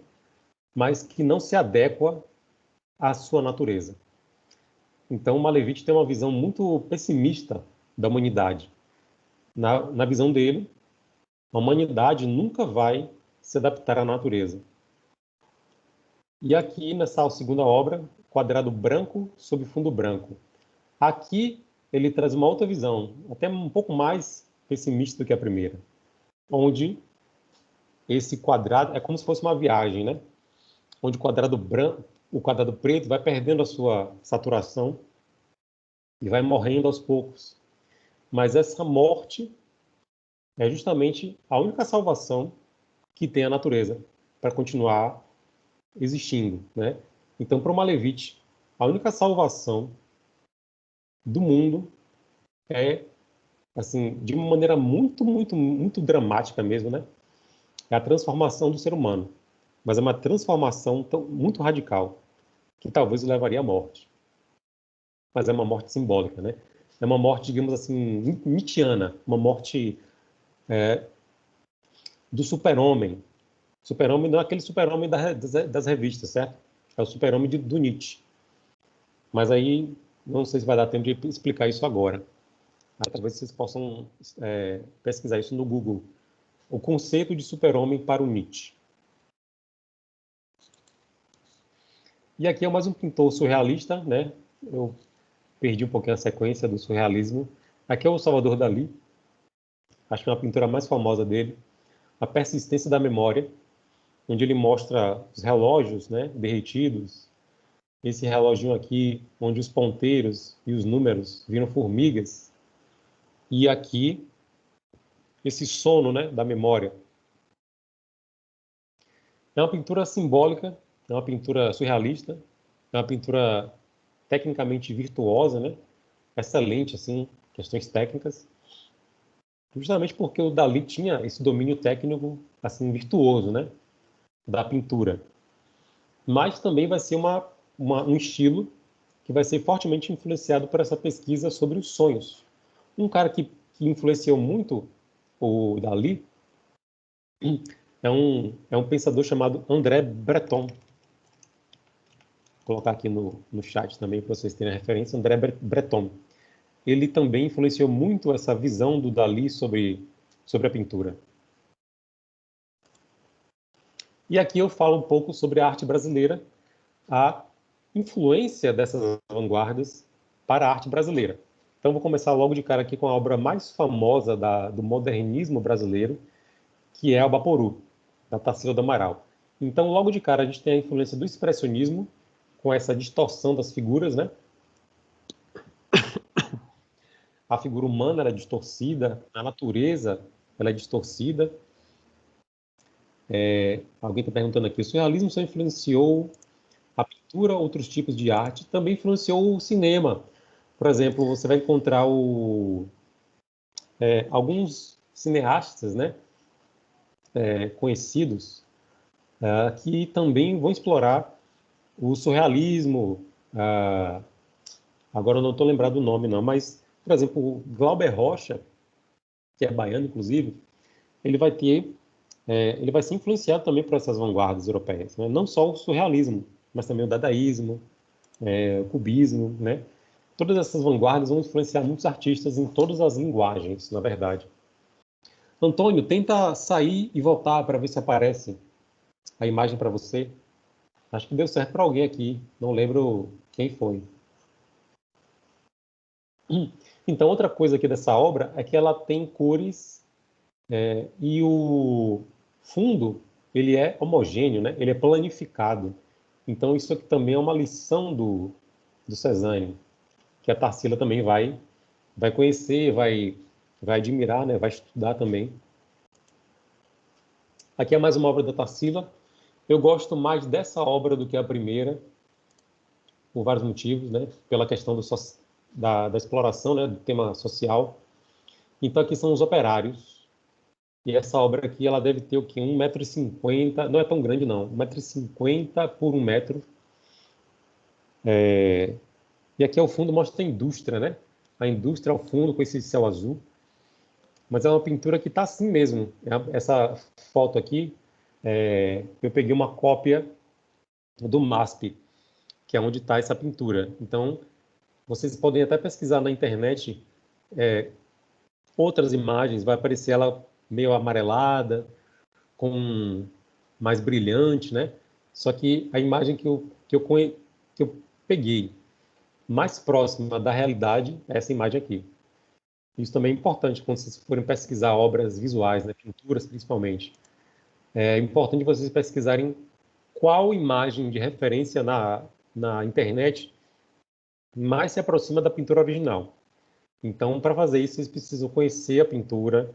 mas que não se adequa à sua natureza. Então, Malevich tem uma visão muito pessimista da humanidade. Na, na visão dele, a humanidade nunca vai se adaptar à natureza. E aqui, nessa segunda obra, quadrado branco sob fundo branco. Aqui, ele traz uma outra visão, até um pouco mais pessimista do que a primeira, onde esse quadrado é como se fosse uma viagem, né? Onde o quadrado branco, o quadrado preto vai perdendo a sua saturação e vai morrendo aos poucos. Mas essa morte é justamente a única salvação que tem a natureza para continuar existindo, né? Então, para o Malevich, a única salvação do mundo é, assim, de uma maneira muito, muito, muito dramática mesmo, né? É a transformação do ser humano. Mas é uma transformação tão, muito radical, que talvez o levaria à morte. Mas é uma morte simbólica, né? É uma morte, digamos assim, nietzschiana, uma morte é, do super-homem. Super-homem não é aquele super-homem das, das, revistas, certo? É o super-homem do Nietzsche. Mas aí, não sei se vai dar tempo de explicar isso agora. Talvez vocês possam é, pesquisar isso no Google. O conceito de super-homem para o Nietzsche. E aqui é mais um pintor surrealista, né? Eu perdi um pouquinho a sequência do surrealismo. Aqui é o Salvador Dali. Acho que é uma pintura mais famosa dele. A persistência da memória, onde ele mostra os relógios, né, derretidos. Esse reloginho aqui, onde os ponteiros e os números viram formigas. E aqui, esse sono, né, da memória. É uma pintura simbólica é uma pintura surrealista, é uma pintura tecnicamente virtuosa, né? Excelente, assim, questões técnicas. Justamente porque o Dali tinha esse domínio técnico, assim, virtuoso, né? Da pintura. Mas também vai ser uma, uma, um estilo que vai ser fortemente influenciado por essa pesquisa sobre os sonhos. Um cara que, que influenciou muito o Dali é um, é um pensador chamado André Breton colocar aqui no, no chat também para vocês terem a referência, André Breton. Ele também influenciou muito essa visão do Dali sobre, sobre a pintura. E aqui eu falo um pouco sobre a arte brasileira, a influência dessas vanguardas para a arte brasileira. Então vou começar logo de cara aqui com a obra mais famosa da, do modernismo brasileiro, que é o Baporu, da Tarsila do Amaral. Então logo de cara a gente tem a influência do expressionismo, com essa distorção das figuras, né? A figura humana é distorcida, a natureza ela é distorcida. É, alguém está perguntando aqui, o surrealismo só influenciou outros tipos de arte, também influenciou o cinema. Por exemplo, você vai encontrar o, é, alguns cineastas, né, é, conhecidos, é, que também vão explorar o surrealismo, ah, agora eu não estou lembrado do nome não, mas, por exemplo, Glauber Rocha, que é baiano, inclusive, ele vai ter, é, ele vai ser influenciado também por essas vanguardas europeias, né? não só o surrealismo, mas também o dadaísmo, é, o cubismo, né? Todas essas vanguardas vão influenciar muitos artistas em todas as linguagens, na verdade. Antônio, tenta sair e voltar para ver se aparece a imagem para você. Acho que deu certo para alguém aqui, não lembro quem foi. Então, outra coisa aqui dessa obra é que ela tem cores é, e o fundo ele é homogêneo, né? ele é planificado. Então, isso aqui também é uma lição do, do Cezanne, que a Tarsila também vai, vai conhecer, vai, vai admirar, né? vai estudar também. Aqui é mais uma obra da Tarsila, eu gosto mais dessa obra do que a primeira, por vários motivos, né? Pela questão do, da, da, exploração, né? Do tema social. Então, aqui são os operários. E essa obra aqui, ela deve ter o quê? 1,50m, não é tão grande não, 1,50m por 1 metro. É... E aqui ao fundo mostra a indústria, né? A indústria ao fundo com esse céu azul. Mas é uma pintura que está assim mesmo. Essa foto aqui é, eu peguei uma cópia do MASP, que é onde está essa pintura. Então, vocês podem até pesquisar na internet é, outras imagens, vai aparecer ela meio amarelada, com mais brilhante, né? Só que a imagem que eu, que eu, que eu peguei mais próxima da realidade é essa imagem aqui. Isso também é importante quando vocês forem pesquisar obras visuais, né? pinturas principalmente é importante vocês pesquisarem qual imagem de referência na, na internet mais se aproxima da pintura original. Então, para fazer isso, vocês precisam conhecer a pintura.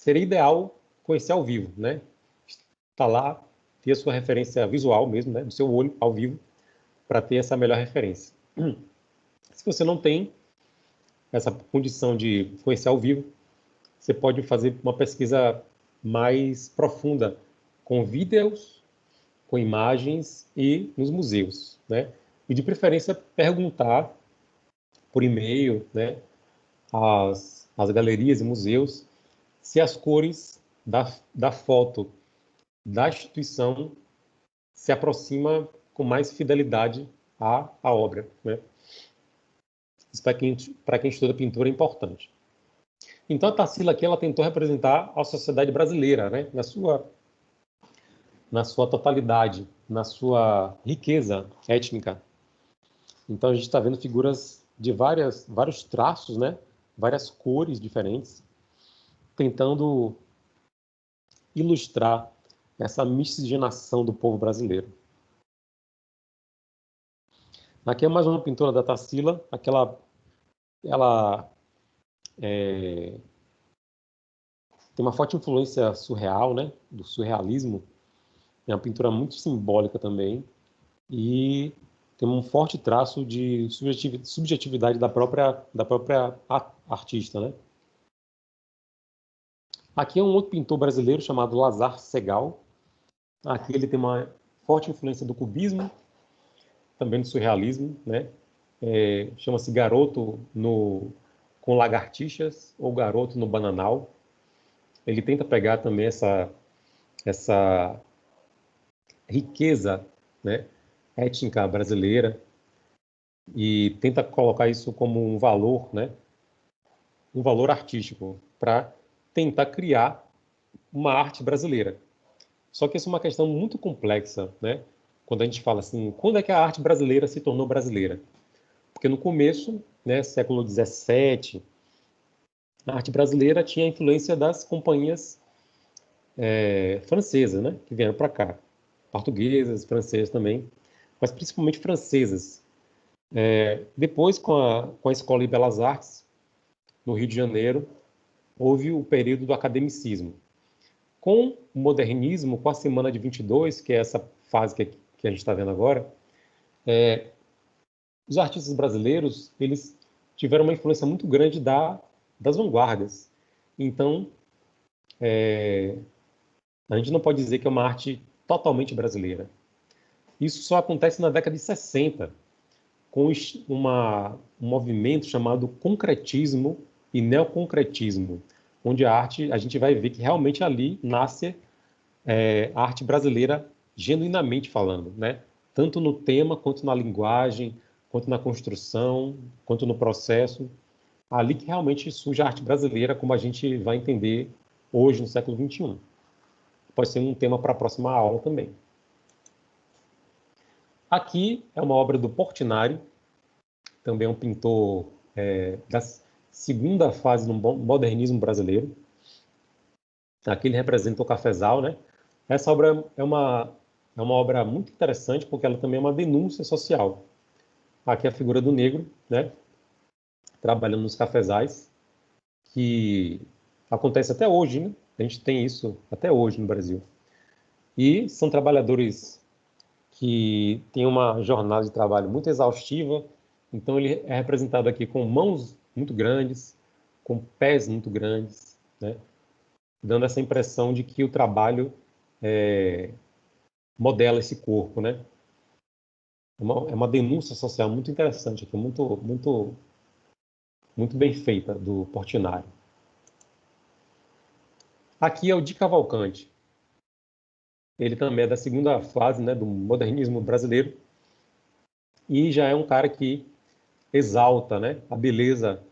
Seria ideal conhecer ao vivo, né? Estar lá, ter a sua referência visual mesmo, né? Do seu olho ao vivo, para ter essa melhor referência. Se você não tem essa condição de conhecer ao vivo, você pode fazer uma pesquisa mais profunda, com vídeos, com imagens e nos museus, né? E de preferência perguntar por e-mail, né, as, as galerias e museus se as cores da, da foto da instituição se aproxima com mais fidelidade à, à obra. Né? Isso para quem, para quem estuda pintura é importante. Então a Tarsila aqui ela tentou representar a sociedade brasileira, né? na sua na sua totalidade, na sua riqueza étnica. Então a gente está vendo figuras de várias vários traços, né? Várias cores diferentes, tentando ilustrar essa miscigenação do povo brasileiro. Aqui é mais uma pintura da Tarsila, aquela ela é, tem uma forte influência surreal, né, do surrealismo. É uma pintura muito simbólica também e tem um forte traço de subjetividade da própria da própria artista, né? Aqui é um outro pintor brasileiro chamado Lazar Segal. Aqui ele tem uma forte influência do cubismo, também do surrealismo, né? É, Chama-se Garoto no com lagartixas ou Garoto no Bananal. Ele tenta pegar também essa, essa riqueza né, étnica brasileira e tenta colocar isso como um valor, né, um valor artístico, para tentar criar uma arte brasileira. Só que isso é uma questão muito complexa, né? Quando a gente fala assim, quando é que a arte brasileira se tornou brasileira? Porque no começo né, século XVII, a arte brasileira tinha a influência das companhias é, francesas, né, que vieram para cá, portuguesas, francesas também, mas principalmente francesas. É, depois, com a, com a Escola de Belas Artes, no Rio de Janeiro, houve o período do academicismo. Com o modernismo, com a Semana de 22, que é essa fase que, que a gente está vendo agora, é, os artistas brasileiros eles tiveram uma influência muito grande da, das vanguardas. Então, é, a gente não pode dizer que é uma arte totalmente brasileira. Isso só acontece na década de 60, com uma, um movimento chamado concretismo e neoconcretismo, onde a arte, a gente vai ver que realmente ali nasce é, a arte brasileira genuinamente falando, né? tanto no tema quanto na linguagem, quanto na construção, quanto no processo. Ali que realmente surge a arte brasileira, como a gente vai entender hoje, no século XXI. Pode ser um tema para a próxima aula também. Aqui é uma obra do Portinari, também é um pintor é, da segunda fase do modernismo brasileiro. Aqui ele representa o cafezal, né? Essa obra é uma, é uma obra muito interessante porque ela também é uma denúncia social. Aqui a figura do negro, né? Trabalhando nos cafezais, que acontece até hoje, né? A gente tem isso até hoje no Brasil. E são trabalhadores que têm uma jornada de trabalho muito exaustiva, então ele é representado aqui com mãos muito grandes, com pés muito grandes, né? dando essa impressão de que o trabalho é, modela esse corpo, né? É uma, é uma denúncia social muito interessante aqui, muito, muito, muito bem feita do Portinari. Aqui é o Di Cavalcante. Ele também é da segunda fase né, do modernismo brasileiro e já é um cara que exalta né, a beleza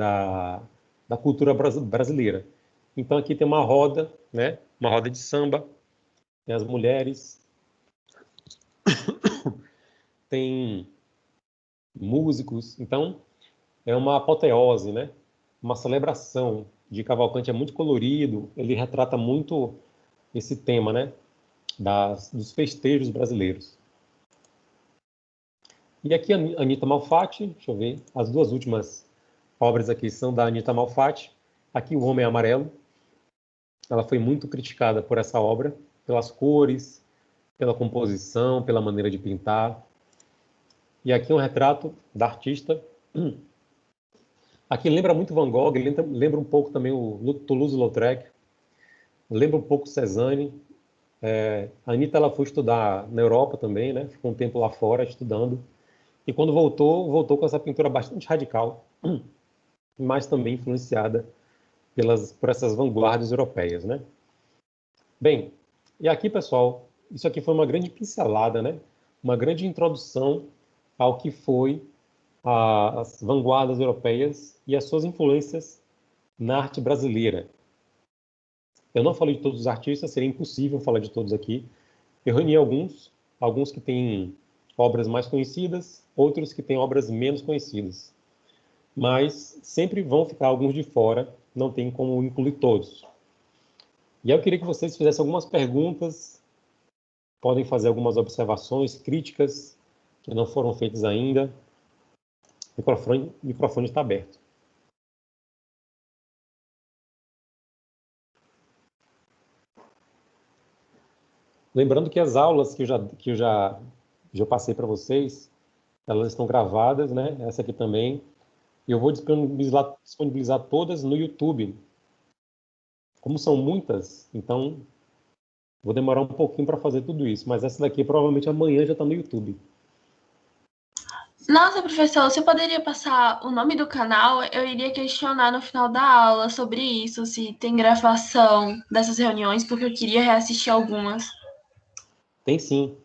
da, da cultura brasileira. Então aqui tem uma roda, né, uma roda de samba, tem as mulheres tem músicos, então é uma apoteose, né? Uma celebração de Cavalcante é muito colorido, ele retrata muito esse tema, né? Das, dos festejos brasileiros. E aqui a Anitta Malfatti, deixa eu ver, as duas últimas obras aqui são da Anitta Malfatti. Aqui o Homem Amarelo. Ela foi muito criticada por essa obra, pelas cores, pela composição, pela maneira de pintar. E aqui um retrato da artista. Aqui lembra muito Van Gogh, lembra, lembra um pouco também o Toulouse-Lautrec, lembra um pouco Cezanne. É, a Anitta ela foi estudar na Europa também, né? ficou um tempo lá fora estudando. E quando voltou, voltou com essa pintura bastante radical, mas também influenciada pelas, por essas vanguardas europeias, né? Bem, e aqui, pessoal, isso aqui foi uma grande pincelada, né? Uma grande introdução ao que foi a, as vanguardas europeias e as suas influências na arte brasileira. Eu não falei de todos os artistas, seria impossível falar de todos aqui. Eu reuni alguns, alguns que têm obras mais conhecidas, outros que têm obras menos conhecidas. Mas sempre vão ficar alguns de fora, não tem como incluir todos. E eu queria que vocês fizessem algumas perguntas, podem fazer algumas observações, críticas que não foram feitas ainda. O microfone, microfone está aberto. Lembrando que as aulas que eu já, que eu já, já passei para vocês, elas estão gravadas, né? Essa aqui também. Eu vou disponibilizar, disponibilizar todas no YouTube, como são muitas, então vou demorar um pouquinho para fazer tudo isso, mas essa daqui provavelmente amanhã já está no YouTube. Nossa, professor, você poderia passar o nome do canal? Eu iria questionar no final da aula sobre isso, se tem gravação dessas reuniões, porque eu queria reassistir algumas. Tem sim.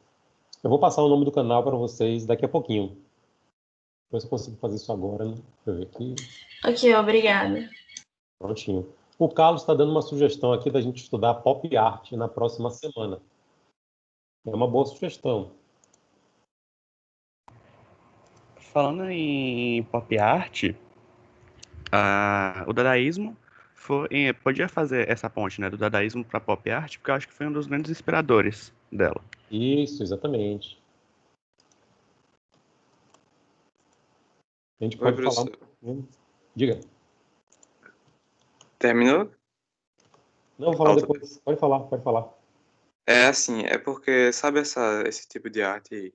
Eu vou passar o nome do canal para vocês daqui a pouquinho. Ver se eu consigo fazer isso agora, né? Deixa eu ver aqui. Ok, obrigada. Prontinho. O Carlos está dando uma sugestão aqui da gente estudar pop art na próxima semana. É uma boa sugestão. Falando em pop art, o dadaísmo foi, podia fazer essa ponte né, do dadaísmo para pop art, porque eu acho que foi um dos grandes inspiradores dela. Isso, exatamente. A gente pode Oi, falar. Diga. Terminou? Não, vou falar depois. Pode falar, pode falar. É assim, é porque, sabe essa, esse tipo de arte,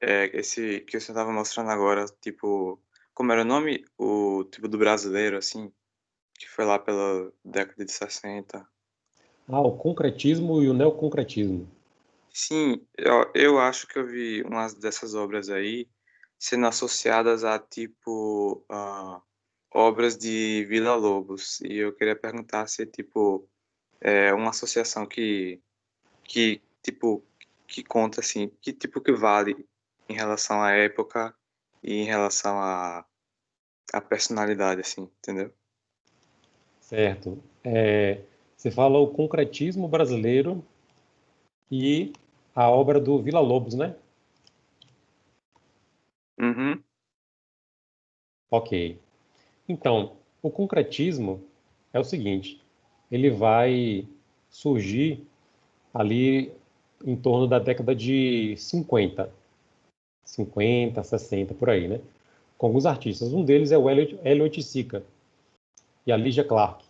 é, esse que você estava mostrando agora, tipo, como era o nome? O tipo do brasileiro, assim, que foi lá pela década de 60. Ah, o concretismo e o neoconcretismo. Sim, eu, eu acho que eu vi umas dessas obras aí sendo associadas a, tipo, obras de Vila Lobos. E eu queria perguntar se tipo é uma associação que que tipo que conta assim que tipo que vale em relação à época e em relação à a, personalidade assim entendeu? Certo. É, você fala o concretismo brasileiro e a obra do Vila Lobos né uhum. ok então, o concretismo é o seguinte: ele vai surgir ali em torno da década de 50, 50, 60, por aí, né? Com alguns artistas. Um deles é o Elliot, Elliot Sica e a Lydia Clark.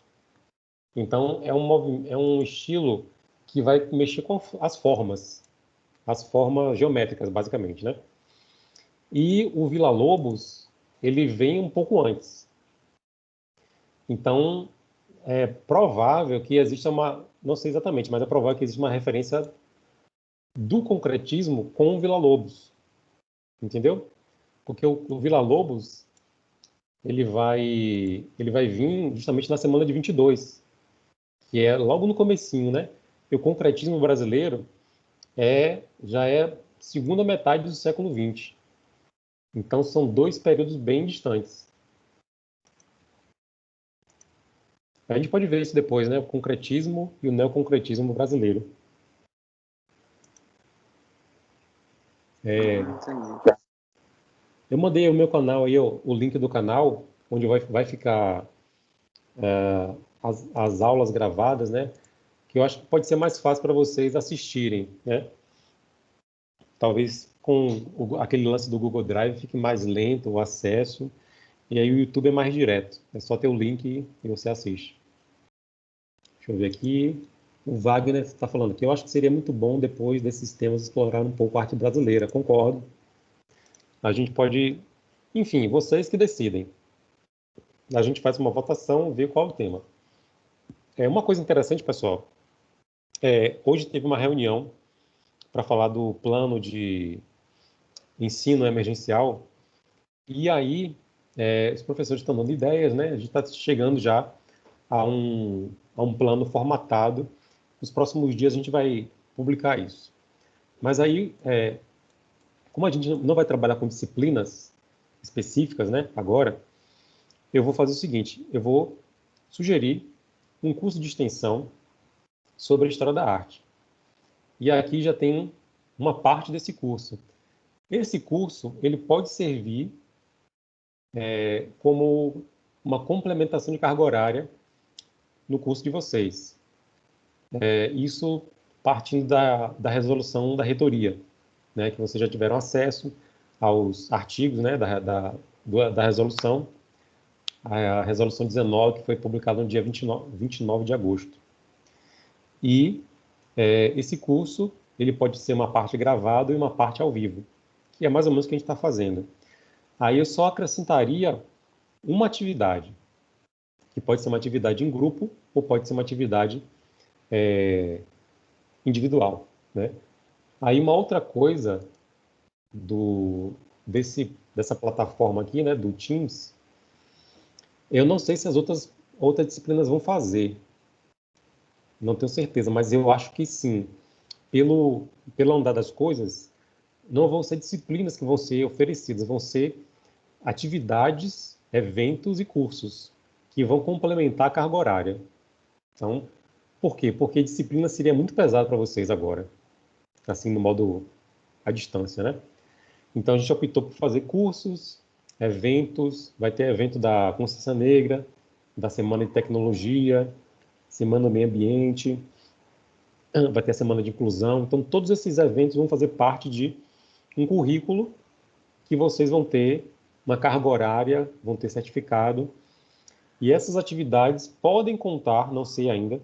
Então, é um, é um estilo que vai mexer com as formas, as formas geométricas, basicamente, né? E o Vila Lobos, ele vem um pouco antes. Então, é provável que exista uma, não sei exatamente, mas é provável que exista uma referência do concretismo com o Vila Lobos, entendeu? Porque o, o Vila Lobos ele vai ele vai vir justamente na semana de 22, que é logo no comecinho, né? E o concretismo brasileiro é já é segunda metade do século 20. Então são dois períodos bem distantes. A gente pode ver isso depois, né? O concretismo e o neoconcretismo brasileiro. É... Eu mandei o meu canal aí, o, o link do canal, onde vai, vai ficar uh, as, as aulas gravadas, né? Que eu acho que pode ser mais fácil para vocês assistirem, né? Talvez com o, aquele lance do Google Drive fique mais lento o acesso, e aí o YouTube é mais direto. É só ter o link e você assiste. Deixa eu ver aqui. O Wagner está falando que eu acho que seria muito bom depois desses temas explorar um pouco a arte brasileira. Concordo. A gente pode, enfim, vocês que decidem. A gente faz uma votação, vê qual é o tema. É uma coisa interessante, pessoal. É, hoje teve uma reunião para falar do plano de ensino emergencial. E aí, é, os professores estão dando ideias, né? A gente está chegando já a um, a um plano formatado. Nos próximos dias a gente vai publicar isso. Mas aí, é, como a gente não vai trabalhar com disciplinas específicas, né, agora, eu vou fazer o seguinte, eu vou sugerir um curso de extensão sobre a história da arte. E aqui já tem uma parte desse curso. Esse curso ele pode servir é, como uma complementação de carga horária no curso de vocês. É, isso partindo da, da resolução da reitoria, né, que vocês já tiveram acesso aos artigos né, da, da, da resolução, a, resolução 19, que foi publicada no dia 29, 29 de agosto. E é, esse curso ele pode ser uma parte gravada e uma parte ao vivo, que é mais ou menos o que a gente está fazendo. Aí eu só acrescentaria uma atividade, que pode ser uma atividade em grupo ou pode ser uma atividade é, individual. Né? Aí uma outra coisa do, desse, dessa plataforma aqui, né, do Teams, eu não sei se as outras, outras disciplinas vão fazer. Não tenho certeza, mas eu acho que sim. Pelo, pelo andar das coisas, não vão ser disciplinas que vão ser oferecidas, vão ser atividades, eventos e cursos que vão complementar a carga horária. Então, por quê? Porque disciplina seria muito pesado para vocês agora, assim, no modo à distância, né? Então, a gente optou por fazer cursos, eventos, vai ter evento da Consciência Negra, da Semana de Tecnologia, Semana do Meio Ambiente, vai ter a Semana de Inclusão. Então, todos esses eventos vão fazer parte de um currículo que vocês vão ter uma carga horária, vão ter certificado. E essas atividades podem contar, não sei ainda,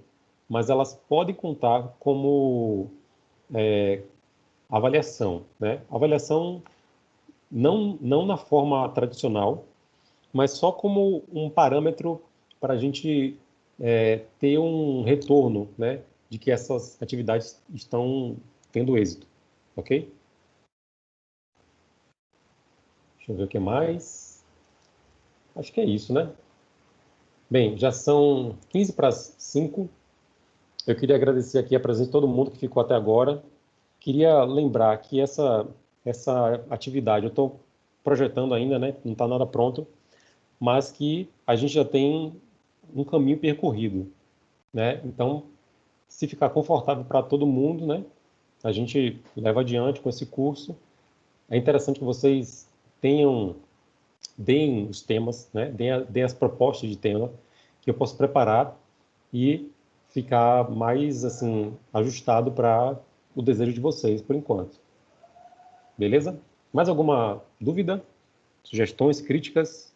mas elas podem contar como é, avaliação. Né? Avaliação não, não na forma tradicional, mas só como um parâmetro para a gente é, ter um retorno né, de que essas atividades estão tendo êxito, ok? Deixa eu ver o que mais. Acho que é isso, né? Bem, já são 15 para 5. Eu queria agradecer aqui a presença de todo mundo que ficou até agora. Queria lembrar que essa essa atividade. Eu estou projetando ainda, né? Não está nada pronto, mas que a gente já tem um caminho percorrido, né? Então, se ficar confortável para todo mundo, né? A gente leva adiante com esse curso. É interessante que vocês tenham, deem os temas, né? Deem, deem as propostas de tema que eu posso preparar e ficar mais assim ajustado para o desejo de vocês por enquanto. Beleza? Mais alguma dúvida? Sugestões, críticas?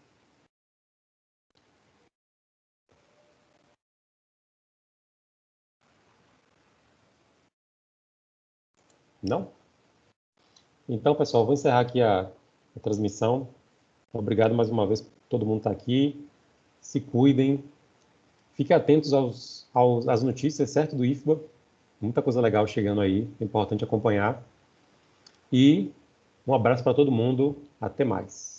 Não? Então, pessoal, vou encerrar aqui a, a transmissão. Obrigado mais uma vez todo mundo estar aqui. Se cuidem. Fiquem atentos aos, aos, às notícias, certo, do IFBA. Muita coisa legal chegando aí. É importante acompanhar. E um abraço para todo mundo. Até mais.